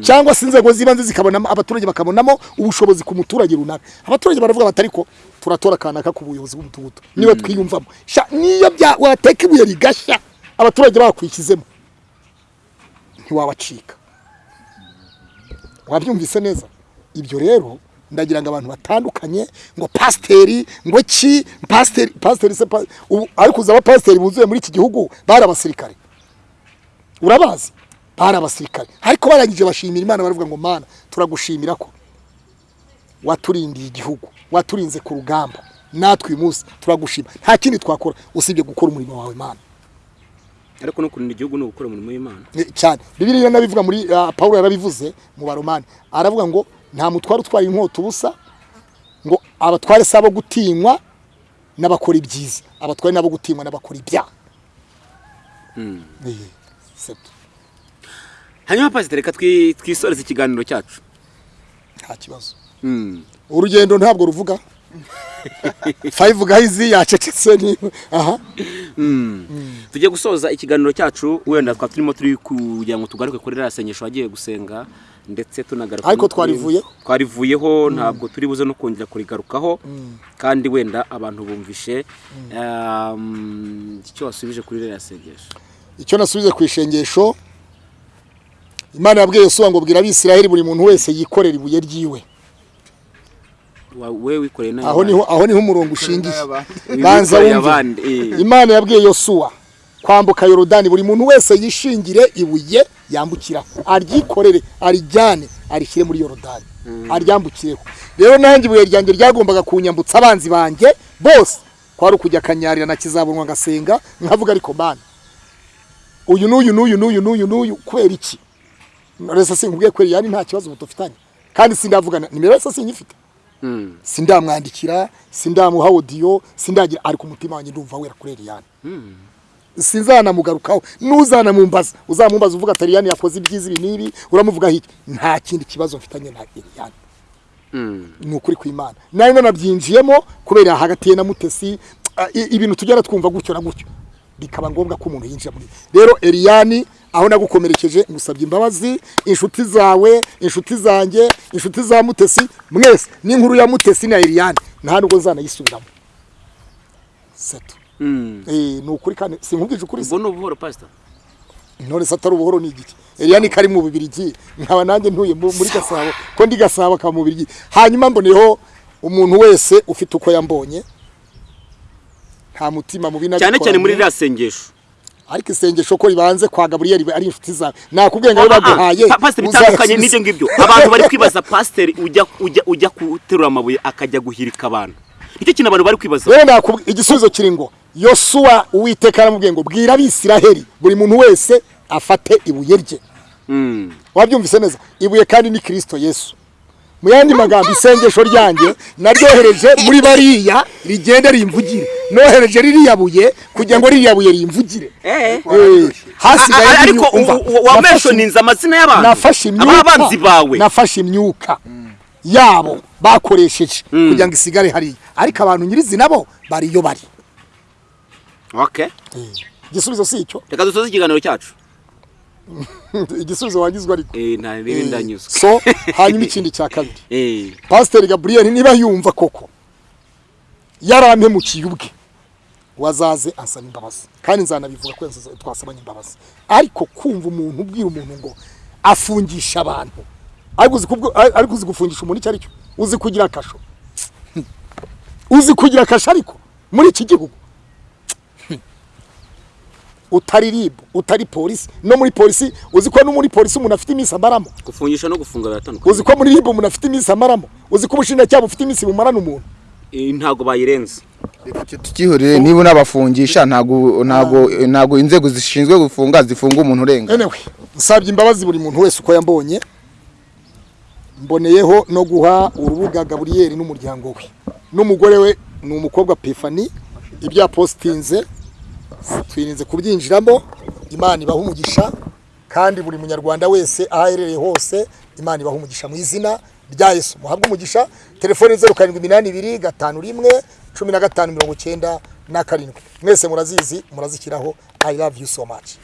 Cyangwa se inzego z'ibanze zikabonamo abaturage bakabonamo ubushobozi ku muturage runaka. Abaturage baravuga bati ariko turatora akanaka ku buyobozi bw'umudugudu. Niba twiyumvamo. Niyo wateka ibuye rigashya abaturage bakwishyizemo ntiwabacika. Wabyumvise neza? Ibyo rero ndagira ngo abantu batandukanye ngo pasiteri ngo ki? Pasiteri pasiteri se ubu ariko uzi abapasiteri buzuye muri iki gihugu? Bari abasirikare. Urabazi? Bari abasirikare ariko barangije bashimira imana baravuga ngo mana turagushimira ko waturindiye igihugu waturinze ku rugamba. Natwe uyu munsi turagushima. Nta kindi twakora. Usibye gukora umurimo wawe mana. Ariko no kurinda igihugu ni ugukora umurimo w'imana. Eh, cyane. Bibiliya nabivuga muri uh, Paulo yarabivuze mu baromani. Aravuga ngo nta mutware utwara inkota ubusa ngo abatware si abo gutinywa n'abakora ibyiza. Abatware n'abo gutinywa n'abakora ibyaha. Eh, c'est tout. Hanyuma pasiteri reka twi- twisoreze ikiganiro cyacu. Nta kibazo. Mm. urugendo ntabwo ruvuga. Five guys yacecetse ni aha. Tugiye gusoza ikiganiro cyacu wenda twaba turimo turi kugira ngo tugaruke kuri ririya sengesho wagiye gusenga ndetse tunagaruka Ariko twarivuyeho? twarivuyeho ntabwo turi buze no kongera kurigarukaho kandi wenda abantu bumvishe um, icyo wasubije kuri ririya sengesho. Icyo nasubize ku ishengesho imana yabwiye yosuwa ngo bwira abisiraheli buri muntu wese yikorera ibuye ryiwe. Aho ni ho aho ni ho umurongo ushingiye. banza wumve. Eh. imana yabwiye yosuwa kwambuka yorodani buri muntu wese yishingire ibuye yambukira aryikorere arijyane arishyire muri yorodani. Aryambukireho rero nanjye ibuye ryanjye ryagombaga kunyambutsa abanzi banjye bose. Kwari ukujya akanyarira na kizabonwa ngasenga nkavuga ariko mana uyu n'uyu n'uyu n'uyu n'uyu n'uyu kubera iki? Resa sinkubwiye kweri yani nta kibazo dufitanye kandi sindavugana nimero yose sinyifite Mm. sindamwandikira sindamuha audio sindagira ariko umutima wanjye ndumva wera kuri Eliane. Sinzanamugarukaho n'uzanamumbaza. Uzamumbaza uvuga ati Eliane yakoze ibyiza ibi n'ibi uramuvugaho iki nta kindi kibazo mfitanye na Eliane. Mm. ni ukuri kw'imana. Nari nanabyinjiyemo kubera hagati ye na mutesi ah, ibintu tugera twumva gutyo na gutyo. Bikaba ngombwa ko umuntu yinjira muri rero Eliane aho nagukomerekeje ngusabye imbabazi inshuti zawe inshuti zanjye inshuti za mutesi mwese n'inkuru ya mutesi na Eliane. Nta nubwo nzanayisubiramo. Seto. Mm. eh ni ukuri kandi sinkubwije ukuri se ubuhoro pasita se atari ubuhoro ni igiki Eliya ni kari mu Bibirigi nkaba nanjye ntuye mu- muri Gasabo ko ndi Gasabo akaba mu Bibirigi hanyuma mboneyeho umuntu wese ufite uko yambonye nta mutima mubi cyane cyane muri ririya sengesho. Ariko isengesho ko ribanze kwa Gaburiyeli ari inshuti zawe nakubwiye ngo Ah, ah, baguhaye pa- pasiteri bitandukanye n'ibyo ngibyo. Abantu bari kwibaza pasiteri ujya guterura amabuye akajya guhirika abantu. Nicyo kintu abantu bari kwibaza. Igisubizo kiri ngo yosuwa uwiteka aramubwiye ngo bwira abisiraheli buri muntu wese afate ibuye rye. Mm. wabyumvise neza? Ibuye kandi ni kirisito yesu. Mu yandi magambo isengesho ryanjye naryohereje muri bariya rigende rimvugire. Nohereje ririya buye kugira ngo ririya buye rimvugire. Eh. Eh, hasigaye ariko n'imyu- umva, u- u- wa nafashe- mentioninze amazina y'abantu abanzi bawe. Nafashe imyuka. Yabo bakoresheje kugira ngo isigare hariya. Ariko abantu nyirizina bo bariyo bari. Okay igisubizo si icyo. Reka dusoze ikiganiro cyacu. igisubizo wagizwe ariko. Eh Eh, so hanyuma ikindi cya kabiri. Eh. Pasiteri gaburiyeli niba yumva koko yarampemukiye ubwe wazaze ansaba imbabazi. Kandi nzanabivuga ko twasabanye imbabazi. Ariko kumva umuntu ubwira umuntu ngo afungisha abantu. Ariko uzi kubwo- ariko uzi gufungisha umuntu icyo ari cyo uzi kugira akasho uzi kugira akasho ariko? Muri iki gihugu? Utari ribu utari polisi. No muri polisi uzi ko no muri polisi umuntu afite iminsi amaramo? Gufungisha no gufunga biratandukanye uzi ko muri ribu umuntu afite iminsi amaramo? Uzi ko ubushinjacyaha bufite iminsi bumarana umuntu? Eh, ntago bayirenze. Tukihorere niba unabafungisha ntago ntago ntago inzego zishinzwe gufunga zifunga umuntu urenga. Nsabye imbabazi buri muntu wese uko yambonye. Mboneyeho no guha urubuga gaburiyeri n'umuryango we. N'umugore we ni umukobwa pefani. Ibya positinze twirinze kubyinjiramo. Imana ibaha umugisha kandi buri munyarwanda wese aho aherereye hose imana ibaha umugisha mu izina rya yesu. Muhabwe umugisha telefoni zeru karindwi iminani ibiri gatanu rimwe cumi na gatanu mirongo icyenda na karindwi. Mwese murazizi murazishyiraho i love you so much.